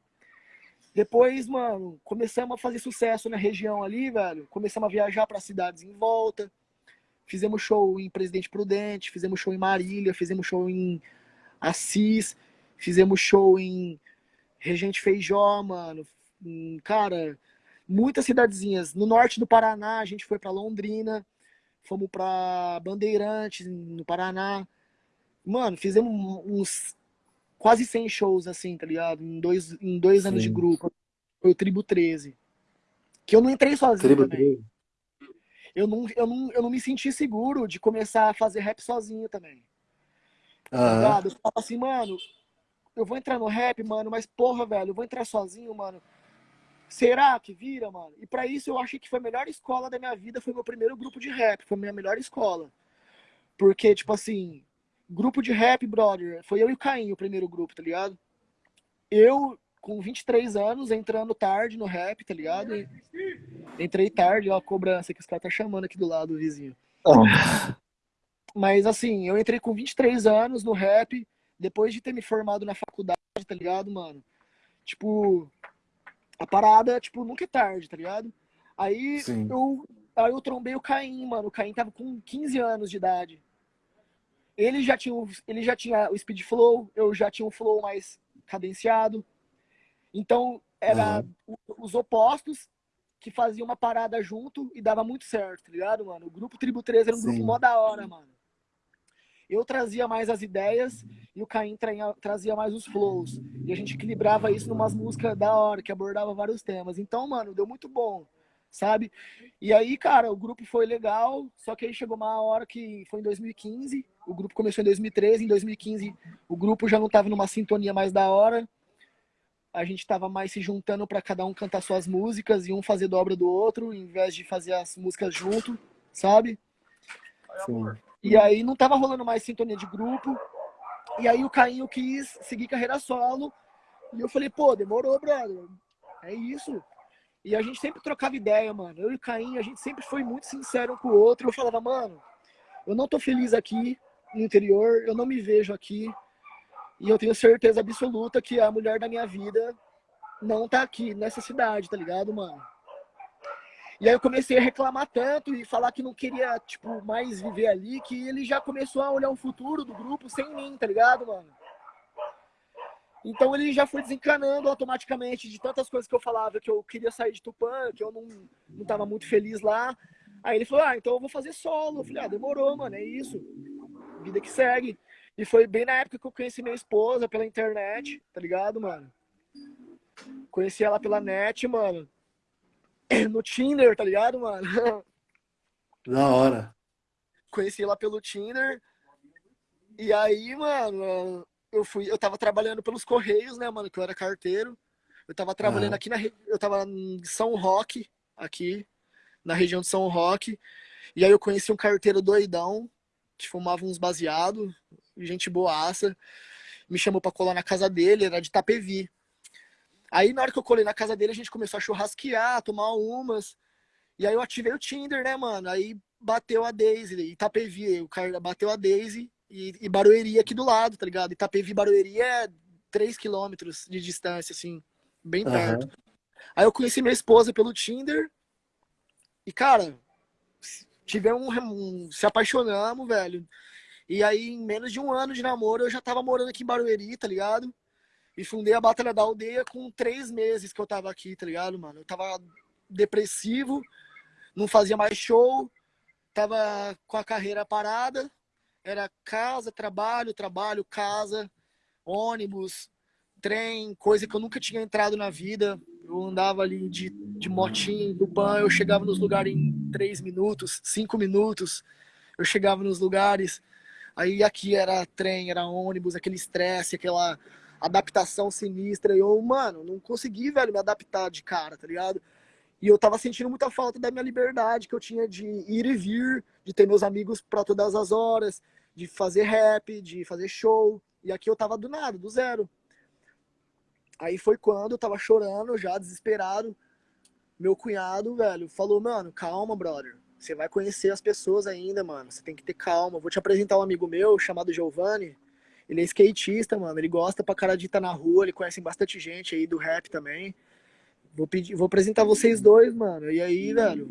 Depois, mano, começamos a fazer sucesso na região ali, velho. Começamos a viajar para cidades em volta. Fizemos show em Presidente Prudente, fizemos show em Marília, fizemos show em Assis, fizemos show em Regente Feijó, mano. Cara, muitas cidadezinhas. No norte do Paraná, a gente foi para Londrina, fomos para Bandeirantes, no Paraná. Mano, fizemos uns quase 100 shows, assim, tá ligado? Em dois, em dois anos de grupo. Foi o Tribo 13. Que eu não entrei sozinho Tribo também. 13. Eu não, eu, não, eu não me senti seguro de começar a fazer rap sozinho também. Tá Eu falava assim, mano, eu vou entrar no rap, mano, mas porra, velho, eu vou entrar sozinho, mano. Será que vira, mano? E para isso eu achei que foi a melhor escola da minha vida, foi meu primeiro grupo de rap, foi a minha melhor escola. Porque, tipo assim, grupo de rap, brother, foi eu e o Caim o primeiro grupo, tá ligado? Eu, com 23 anos, entrando tarde no rap, tá ligado? E entrei tarde, ó, a cobrança que os caras tá chamando aqui do lado, o vizinho. Oh. Mas, assim, eu entrei com 23 anos no rap, depois de ter me formado na faculdade, tá ligado, mano? Tipo, a parada, tipo, nunca é tarde, tá ligado? Aí eu, aí eu trombei o Caim, mano. O Caim tava com 15 anos de idade. Ele já tinha, ele já tinha o speed flow, eu já tinha um flow mais cadenciado. Então, era uhum. os opostos que faziam uma parada junto e dava muito certo, tá ligado, mano? O grupo Tribo 3 era um Sim. grupo mó da hora, mano. Eu trazia mais as ideias e o Caim trazia mais os flows. E a gente equilibrava isso numas músicas da hora, que abordava vários temas. Então, mano, deu muito bom, sabe? E aí, cara, o grupo foi legal, só que aí chegou uma hora que foi em 2015, o grupo começou em 2013, em 2015 o grupo já não tava numa sintonia mais da hora. A gente tava mais se juntando para cada um cantar suas músicas e um fazer dobra do outro, em vez de fazer as músicas junto, sabe? Sim. E aí não tava rolando mais sintonia de grupo. E aí o Cainho quis seguir carreira solo. E eu falei, pô, demorou, brother. É isso. E a gente sempre trocava ideia, mano. Eu e o Caim, a gente sempre foi muito sincero um com o outro. Eu falava, mano, eu não tô feliz aqui no interior, eu não me vejo aqui. E eu tenho certeza absoluta que a mulher da minha vida não tá aqui nessa cidade, tá ligado, mano? E aí eu comecei a reclamar tanto e falar que não queria, tipo, mais viver ali, que ele já começou a olhar o futuro do grupo sem mim, tá ligado, mano? Então ele já foi desencanando automaticamente de tantas coisas que eu falava, que eu queria sair de Tupã, que eu não, não tava muito feliz lá. Aí ele falou, ah, então eu vou fazer solo. Eu falei, ah, demorou, mano, é isso. Vida que segue. E foi bem na época que eu conheci minha esposa pela internet, tá ligado, mano? Conheci ela pela net, mano. no Tinder, tá ligado, mano? Da hora. Conheci ela pelo Tinder. E aí, mano, eu fui, eu tava trabalhando pelos Correios, né, mano, que eu era carteiro. Eu tava trabalhando aqui na eu tava em São Roque, aqui, na região de São Roque. E aí eu conheci um carteiro doidão, que fumava uns baseados, gente boaça. Me chamou pra colar na casa dele, era de Itapevi. Aí na hora que eu colei na casa dele, a gente começou a churrasquear, tomar umas. E aí eu ativei o Tinder, né, mano? Aí bateu a Daisy, Itapevi, o cara bateu a Daisy e, e Barueri aqui do lado, tá ligado? Itapevi Barueri é 3 quilômetros de distância, assim, bem perto. Uhum. Aí eu conheci minha esposa pelo Tinder e, cara, tivemos um, um, se apaixonamos, velho. E aí, em menos de um ano de namoro, eu já tava morando aqui em Barueri, tá ligado? E fundei a Batalha da Aldeia com três meses que eu tava aqui, tá ligado, mano? Eu tava depressivo, não fazia mais show, tava com a carreira parada. Era casa, trabalho, trabalho, casa, ônibus, trem, coisa que eu nunca tinha entrado na vida. Eu andava ali de, de motinho, do ban, eu chegava nos lugares em três minutos, cinco minutos. Eu chegava nos lugares. Aí aqui era trem, era ônibus, aquele estresse, aquela adaptação sinistra. E eu, mano, não consegui, velho, me adaptar de cara, tá ligado? E eu tava sentindo muita falta da minha liberdade que eu tinha de ir e vir, de ter meus amigos para todas as horas, de fazer rap, de fazer show, E aqui eu tava do nada, do zero. Aí foi quando eu tava chorando, já desesperado. Meu cunhado, velho, falou, mano, calma, brother. Você vai conhecer as pessoas ainda, mano. Você tem que ter calma. Vou te apresentar um amigo meu chamado Giovanni. Ele é skatista, mano. Ele gosta pra cara de estar na rua. Ele conhece bastante gente aí do rap também. Vou pedir, vou apresentar vocês dois, mano. E aí, velho,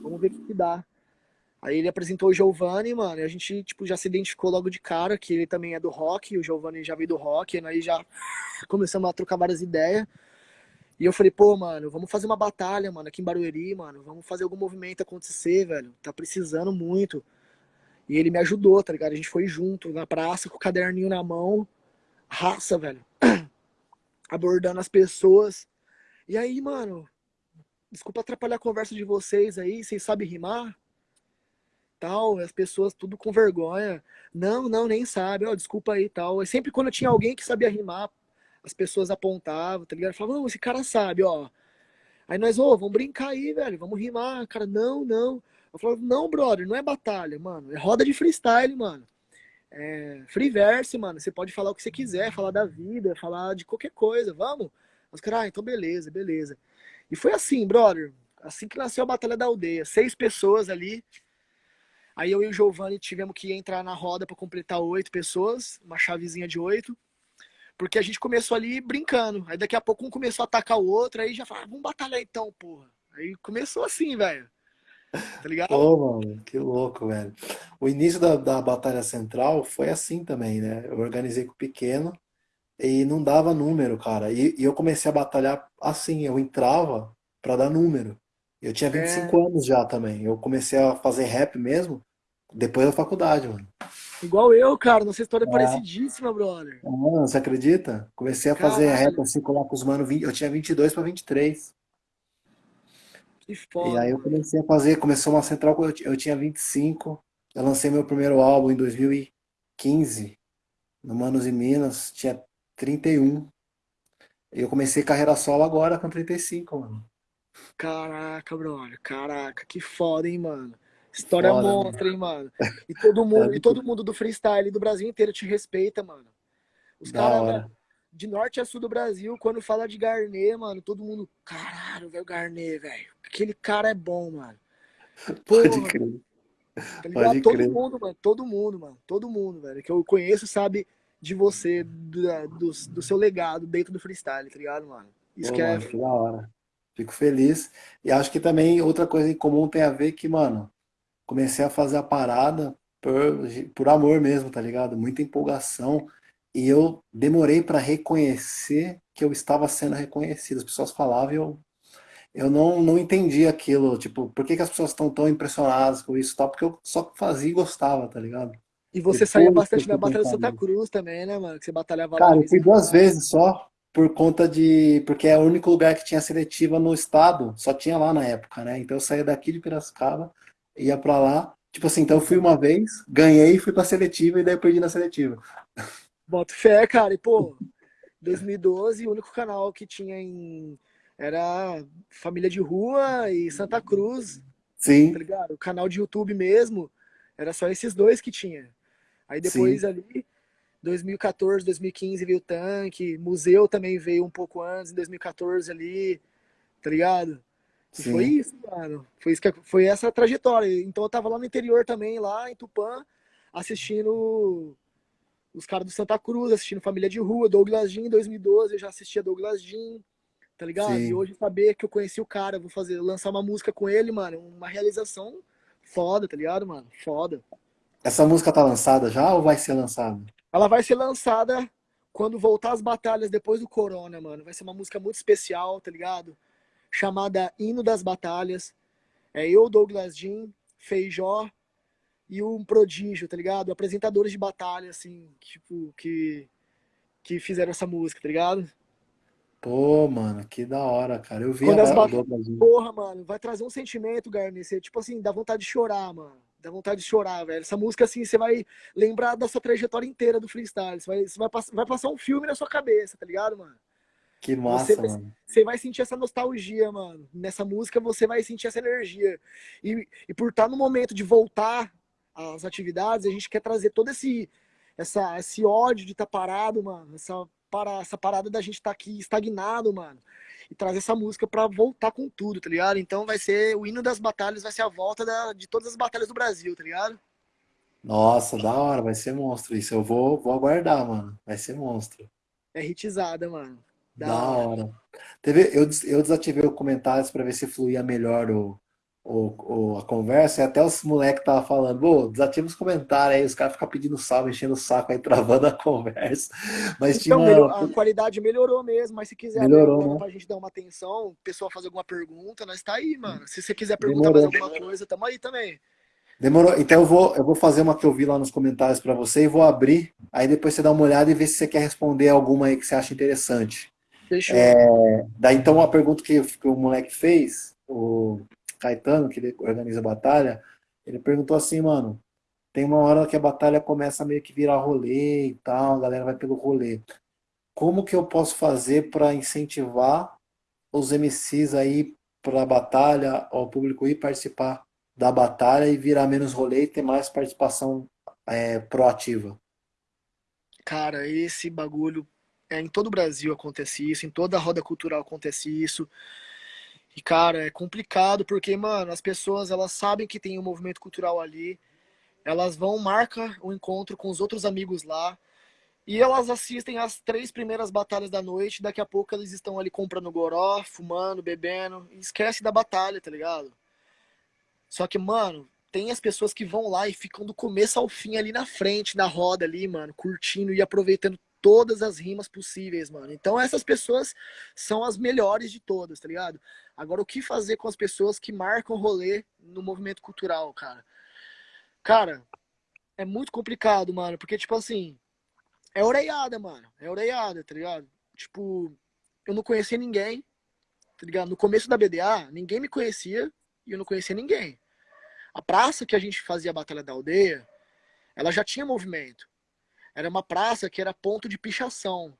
vamos ver o que, dá. Aí ele apresentou o Giovanni, mano, e a gente, tipo, já se identificou logo de cara, que ele também é do rock, o Giovanni já veio do rock, e aí já começamos a trocar várias ideias. E eu falei, pô, mano, vamos fazer uma batalha, mano, aqui em Barueri, mano, vamos fazer algum movimento acontecer, velho, tá precisando muito. E ele me ajudou, tá ligado? A gente foi junto na praça com o caderninho na mão, raça, velho, abordando as pessoas. E aí, mano, desculpa atrapalhar a conversa de vocês aí, vocês sabem rimar? tal, as pessoas tudo com vergonha. Não, não, nem sabe, ó, desculpa aí tal. E sempre quando tinha alguém que sabia rimar, as pessoas apontavam, tá ligado? Falavam, não, esse cara sabe, ó. Aí nós, ô, vamos brincar aí, velho, vamos rimar. Cara, não, não. Eu falava, não, brother, não é batalha, mano. É roda de freestyle, mano. É free verse, mano. Você pode falar o que você quiser, falar da vida, falar de qualquer coisa, vamos? Os caras, ah, então beleza, beleza. E foi assim, brother. Assim que nasceu a Batalha da Aldeia. Seis pessoas ali, Aí eu e o Giovanni tivemos que entrar na roda para completar oito pessoas, uma chavezinha de oito. Porque a gente começou ali brincando. Aí daqui a pouco um começou a atacar o outro, aí já falou, ah, vamos batalhar então, porra. Aí começou assim, velho. Tá ligado? Pô, mano, que louco, velho. O início da, da Batalha Central foi assim também, né? Eu organizei com o pequeno e não dava número, cara. E, e eu comecei a batalhar assim, eu entrava para dar número. Eu tinha 25 é... anos já também. Eu comecei a fazer rap mesmo depois da faculdade, mano. Igual eu, cara. Nossa história é, é parecidíssima, brother. Ah, você acredita? Comecei a Caralho. fazer rap assim, colocar os mano. Eu tinha 22 para 23. Que foda. E aí eu comecei a fazer. Começou uma central quando eu tinha 25. Eu lancei meu primeiro álbum em 2015. No Manos e Minas. Tinha 31. E eu comecei carreira solo agora com 35, mano. Caraca, brother. Caraca, que foda, hein, mano. História foda, monstra, mano. hein, mano. E todo mundo, é e todo mundo do freestyle do Brasil inteiro te respeita, mano. Os caras de norte a sul do Brasil, quando fala de Garnet, mano, todo mundo, caralho, velho, Garnet, velho. Aquele cara é bom, mano. Porra, Pode crer. Tá Pode todo crer. mundo, mano, todo mundo, mano, todo mundo, velho, que eu conheço sabe de você, do, do, do seu legado dentro do freestyle, tá ligado, mano? Isso Pô, que é. Que da hora. Fico feliz. E acho que também outra coisa em comum tem a ver que, mano, comecei a fazer a parada por, por amor mesmo, tá ligado? Muita empolgação. E eu demorei para reconhecer que eu estava sendo reconhecido. As pessoas falavam e eu, eu não, não entendi aquilo. Tipo, por que, que as pessoas estão tão impressionadas com isso e tal? Porque eu só fazia e gostava, tá ligado? E você Depois saía bastante da Batalha de Santa Cruz também, né, mano? Que você batalhava Cara, eu fui duas vezes só por conta de. Porque é o único lugar que tinha seletiva no estado, só tinha lá na época, né? Então eu saía daqui de Piracicaba, ia para lá. Tipo assim, então eu fui uma vez, ganhei, fui pra seletiva e daí eu perdi na seletiva. Boto fé, cara. E, pô, 2012, o único canal que tinha em. Era Família de Rua e Santa Cruz. Sim. Tá ligado? O canal de YouTube mesmo. Era só esses dois que tinha. Aí depois Sim. ali 2014, 2015 veio o tanque, museu também veio um pouco antes, em 2014 ali, tá ligado? E foi isso, mano. Foi, isso que, foi essa trajetória. Então eu tava lá no interior também, lá em Tupã, assistindo os caras do Santa Cruz, assistindo Família de Rua, Douglas Jean, em 2012 eu já assistia Douglas Jean, tá ligado? Sim. E hoje saber que eu conheci o cara, vou fazer, lançar uma música com ele, mano, uma realização foda, tá ligado, mano? Foda. Essa música tá lançada já ou vai ser lançada? Ela vai ser lançada quando voltar as batalhas depois do Corona, mano. Vai ser uma música muito especial, tá ligado? Chamada Hino das Batalhas. É eu, Douglas Jean, Feijó e um prodígio, tá ligado? Apresentadores de batalha, assim, tipo, que, que fizeram essa música, tá ligado? Pô, mano, que da hora, cara. Eu vi Quando a as bat... Porra, mano, vai trazer um sentimento, Garnet. Tipo assim, dá vontade de chorar, mano. Dá vontade de chorar, velho. Essa música, assim, você vai lembrar da sua trajetória inteira do freestyle. Você vai, você vai, pass vai passar um filme na sua cabeça, tá ligado, mano? Que massa, você mano. Você vai sentir essa nostalgia, mano. Nessa música você vai sentir essa energia. E, e por estar no momento de voltar às atividades, a gente quer trazer todo esse essa, esse ódio de estar tá parado, mano. Essa, para, essa parada da gente estar tá aqui estagnado, mano. E trazer essa música para voltar com tudo, tá ligado? Então vai ser o hino das batalhas, vai ser a volta da, de todas as batalhas do Brasil, tá ligado? Nossa, da hora, vai ser monstro isso. Eu vou, vou aguardar, mano. Vai ser monstro. É hitizada, mano. Da, da hora. hora. Teve, eu, eu desativei os comentários para ver se fluía melhor o, o, o, a conversa, e até os moleques estavam falando, pô, desativa os comentários aí, os caras ficam pedindo salve, enchendo o saco aí, travando a conversa. Mas então, tinha... melhor, a qualidade melhorou mesmo, mas se quiser melhorou, abrir, né? pra gente dar uma atenção, o pessoal fazer alguma pergunta, nós tá aí, mano. Se você quiser perguntar Demorou. mais alguma coisa, tamo aí também. Demorou. Então eu vou, eu vou fazer uma que eu vi lá nos comentários para você e vou abrir. Aí depois você dá uma olhada e vê se você quer responder alguma aí que você acha interessante. Fechou. É, daí então a pergunta que, que o moleque fez, o Caetano, que ele organiza a batalha, ele perguntou assim, mano, tem uma hora que a batalha começa meio que virar rolê e tal, a galera vai pelo rolê. Como que eu posso fazer para incentivar os MCs aí para a batalha, ao público ir participar da batalha e virar menos rolê e ter mais participação é, proativa? Cara, esse bagulho é, em todo o Brasil acontece isso, em toda a roda cultural acontece isso. E, cara, é complicado porque, mano, as pessoas, elas sabem que tem um movimento cultural ali, elas vão, marca o encontro com os outros amigos lá, e elas assistem as três primeiras batalhas da noite, daqui a pouco eles estão ali comprando goró, fumando, bebendo, e esquece da batalha, tá ligado? Só que, mano, tem as pessoas que vão lá e ficam do começo ao fim ali na frente, na roda ali, mano, curtindo e aproveitando todas as rimas possíveis, mano. Então essas pessoas são as melhores de todas, tá ligado? Agora, o que fazer com as pessoas que marcam rolê no movimento cultural, cara? Cara, é muito complicado, mano, porque, tipo assim, é orelhada, mano. É orelhada, tá ligado? Tipo, eu não conhecia ninguém, tá ligado? No começo da BDA, ninguém me conhecia e eu não conhecia ninguém. A praça que a gente fazia a Batalha da Aldeia, ela já tinha movimento. Era uma praça que era ponto de pichação.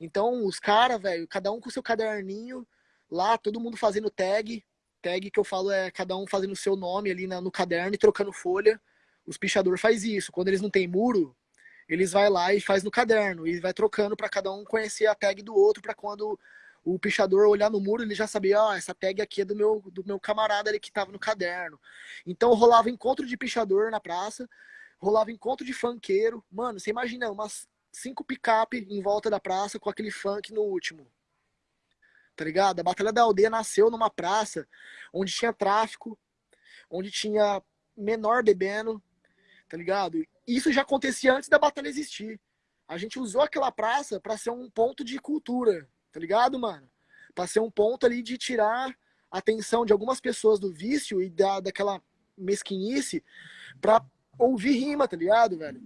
Então, os caras, velho, cada um com seu caderninho, lá, todo mundo fazendo tag. Tag que eu falo é cada um fazendo o seu nome ali no caderno e trocando folha. Os pichadores faz isso. Quando eles não têm muro, eles vai lá e faz no caderno e vai trocando para cada um conhecer a tag do outro para quando o pichador olhar no muro, ele já sabia, ó, oh, essa tag aqui é do meu, do meu camarada ali que tava no caderno. Então rolava encontro de pichador na praça, rolava encontro de funkeiro. Mano, você imagina umas cinco picape em volta da praça com aquele funk no último tá ligado? A Batalha da Aldeia nasceu numa praça onde tinha tráfico, onde tinha menor bebendo, tá ligado? Isso já acontecia antes da batalha existir. A gente usou aquela praça para ser um ponto de cultura, tá ligado, mano? Pra ser um ponto ali de tirar a atenção de algumas pessoas do vício e da, daquela mesquinice pra ouvir rima, tá ligado, velho?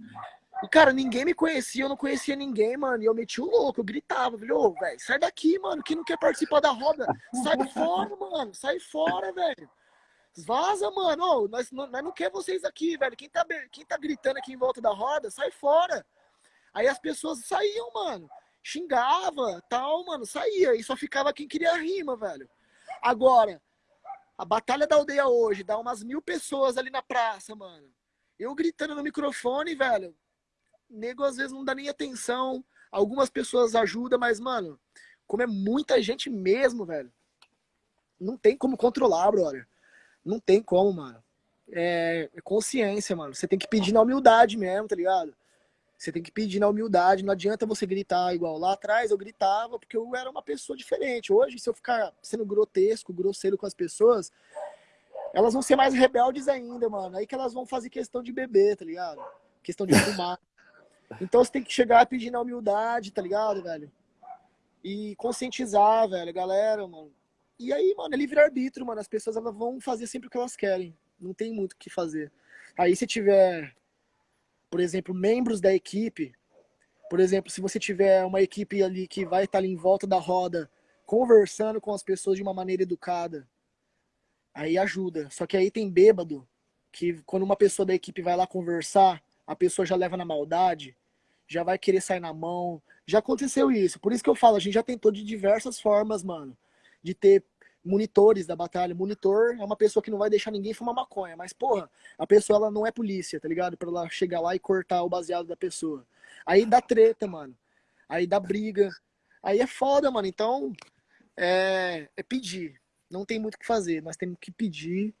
E, cara, ninguém me conhecia, eu não conhecia ninguém, mano. E eu meti o louco, eu gritava, velho, velho, sai daqui, mano. Quem não quer participar da roda, sai fora, mano. Sai fora, velho. Vaza, mano. Ô, nós, nós não quer vocês aqui, velho. Quem tá, quem tá gritando aqui em volta da roda, sai fora. Aí as pessoas saíam, mano. Xingava, tal, mano. Saía. E só ficava quem queria rima, velho. Agora, a Batalha da Aldeia hoje dá umas mil pessoas ali na praça, mano. Eu gritando no microfone, velho nego às vezes não dá nem atenção. Algumas pessoas ajudam, mas, mano, como é muita gente mesmo, velho, não tem como controlar, brother. Não tem como, mano. É, é consciência, mano. Você tem que pedir na humildade mesmo, tá ligado? Você tem que pedir na humildade. Não adianta você gritar igual lá atrás. Eu gritava porque eu era uma pessoa diferente. Hoje, se eu ficar sendo grotesco, grosseiro com as pessoas, elas vão ser mais rebeldes ainda, mano. Aí que elas vão fazer questão de beber, tá ligado? Questão de fumar. Então você tem que chegar pedindo a humildade, tá ligado, velho? E conscientizar, velho, galera, mano. E aí, mano, é livre-arbítrio, mano. As pessoas elas vão fazer sempre o que elas querem. Não tem muito o que fazer. Aí se tiver, por exemplo, membros da equipe, por exemplo, se você tiver uma equipe ali que vai estar ali em volta da roda, conversando com as pessoas de uma maneira educada, aí ajuda. Só que aí tem bêbado, que quando uma pessoa da equipe vai lá conversar, a pessoa já leva na maldade, já vai querer sair na mão. Já aconteceu isso. Por isso que eu falo, a gente já tentou de diversas formas, mano, de ter monitores da batalha. Monitor é uma pessoa que não vai deixar ninguém fumar maconha, mas, porra, a pessoa ela não é polícia, tá ligado? Pra ela chegar lá e cortar o baseado da pessoa. Aí dá treta, mano. Aí dá briga. Aí é foda, mano. Então, é, é pedir. Não tem muito o que fazer. Nós temos que pedir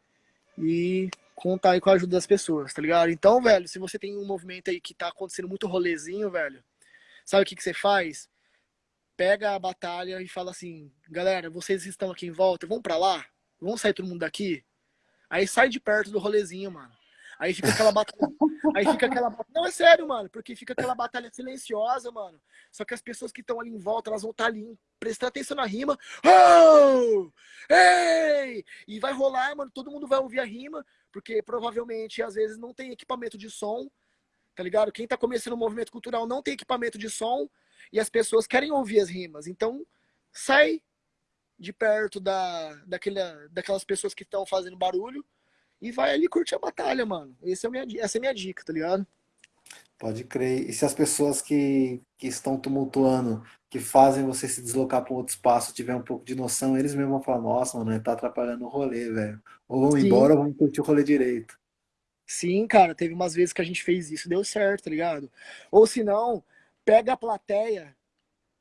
e contar aí com a ajuda das pessoas, tá ligado? Então, velho, se você tem um movimento aí que tá acontecendo muito rolezinho, velho, sabe o que, que você faz? Pega a batalha e fala assim, galera, vocês estão aqui em volta, vamos pra lá? Vamos sair todo mundo daqui? Aí sai de perto do rolezinho, mano. Aí fica aquela batalha. Aí fica aquela. Não, é sério, mano, porque fica aquela batalha silenciosa, mano. Só que as pessoas que estão ali em volta, elas vão estar tá ali prestando atenção na rima. Oh! Ei! E vai rolar, mano. Todo mundo vai ouvir a rima, porque provavelmente às vezes não tem equipamento de som, tá ligado? Quem tá começando o movimento cultural não tem equipamento de som e as pessoas querem ouvir as rimas. Então, sai de perto da, daquela, daquelas pessoas que estão fazendo barulho e vai ali curtir a batalha, mano. Esse é minha, essa é a minha dica, tá ligado? Pode crer. E se as pessoas que, que estão tumultuando, que fazem você se deslocar para um outro espaço, tiver um pouco de noção, eles mesmos vão falar, nossa, mano, tá atrapalhando o rolê, velho. Ou vão Sim. embora ou vão curtir o rolê direito. Sim, cara, teve umas vezes que a gente fez isso, deu certo, tá ligado? Ou se não, pega a plateia,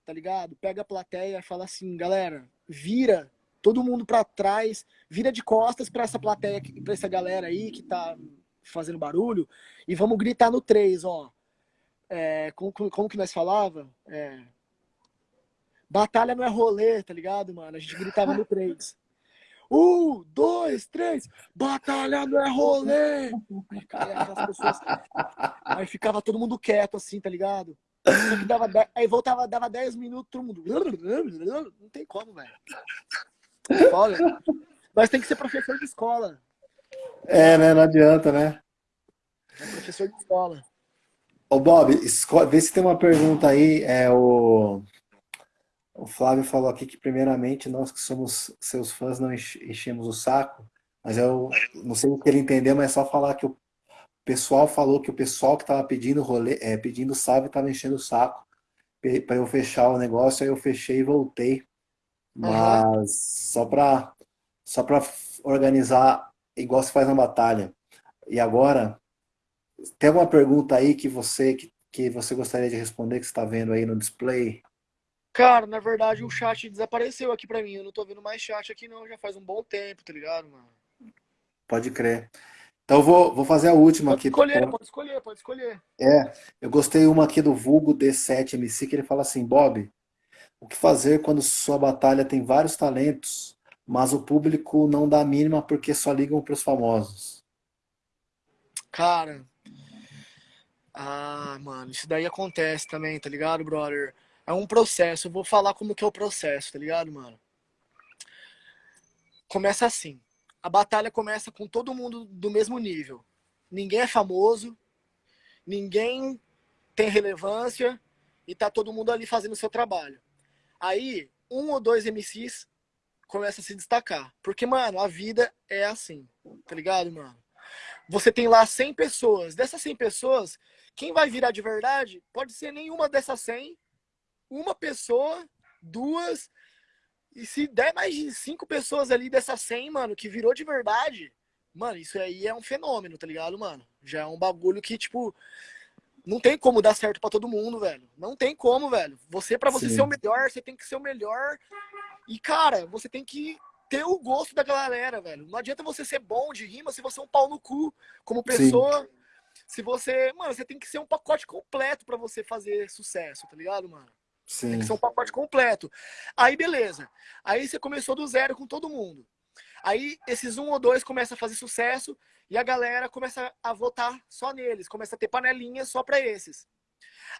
tá ligado? Pega a plateia e fala assim, galera, vira todo mundo para trás, vira de costas para essa plateia, para essa galera aí que tá fazendo barulho, e vamos gritar no 3, ó. É, como, como que nós falava? É, batalha não é rolê, tá ligado, mano? A gente gritava no 3. Um, dois, três, batalha não é rolê! Aí, pessoas, aí ficava todo mundo quieto assim, tá ligado? Dava, aí voltava, dava 10 minutos, todo mundo. Não tem como, velho. Foda. Mas tem que ser professor de escola. É, né? Não adianta, né? É professor de escola. Ô, Bob, vê se tem uma pergunta aí. É, o, o Flávio falou aqui que, primeiramente, nós que somos seus fãs não enchemos o saco. Mas eu não sei o que ele entendeu, mas é só falar que o pessoal falou que o pessoal que estava pedindo rolê, é, pedindo salve estava enchendo o saco para eu fechar o negócio. Aí eu fechei e voltei. Mas uhum. só para só para organizar igual se faz na batalha. E agora, tem alguma pergunta aí que você que, que você gostaria de responder que está vendo aí no display? Cara, na verdade o chat desapareceu aqui para mim. Eu não tô vendo mais chat aqui não, já faz um bom tempo, tá ligado, mano? Pode crer. Então vou, vou fazer a última pode aqui. Escolher, pode escolher, pode escolher. É, eu gostei uma aqui do Vulgo D7MC, que ele fala assim, Bob, o que fazer quando sua batalha tem vários talentos, mas o público não dá a mínima porque só ligam para os famosos? Cara, ah, mano, isso daí acontece também, tá ligado, brother? É um processo, eu vou falar como que é o processo, tá ligado, mano? Começa assim, a batalha começa com todo mundo do mesmo nível. Ninguém é famoso, ninguém tem relevância e tá todo mundo ali fazendo o seu trabalho. Aí, um ou dois MCs começam a se destacar. Porque, mano, a vida é assim, tá ligado, mano? Você tem lá 100 pessoas. Dessas 100 pessoas, quem vai virar de verdade pode ser nenhuma dessas 100, uma pessoa, duas, e se der mais de cinco pessoas ali dessas 100, mano, que virou de verdade, mano, isso aí é um fenômeno, tá ligado, mano? Já é um bagulho que, tipo, não tem como dar certo para todo mundo, velho. Não tem como, velho. Você, para você Sim. ser o melhor, você tem que ser o melhor. E, cara, você tem que ter o gosto da galera, velho. Não adianta você ser bom de rima se você é um pau no cu como pessoa. Sim. Se você. Mano, você tem que ser um pacote completo para você fazer sucesso, tá ligado, mano? Sim. Tem que ser um pacote completo. Aí, beleza. Aí você começou do zero com todo mundo. Aí esses um ou dois começam a fazer sucesso e a galera começa a votar só neles, começa a ter panelinha só para esses.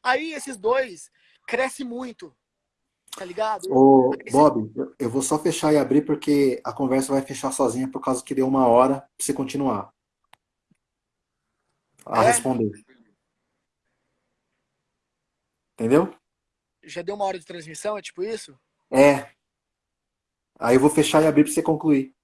Aí esses dois cresce muito, tá ligado? Ô, Bob, eu vou só fechar e abrir porque a conversa vai fechar sozinha por causa que deu uma hora pra você continuar a é? responder. Entendeu? Já deu uma hora de transmissão, é tipo isso? É. Aí eu vou fechar e abrir pra você concluir.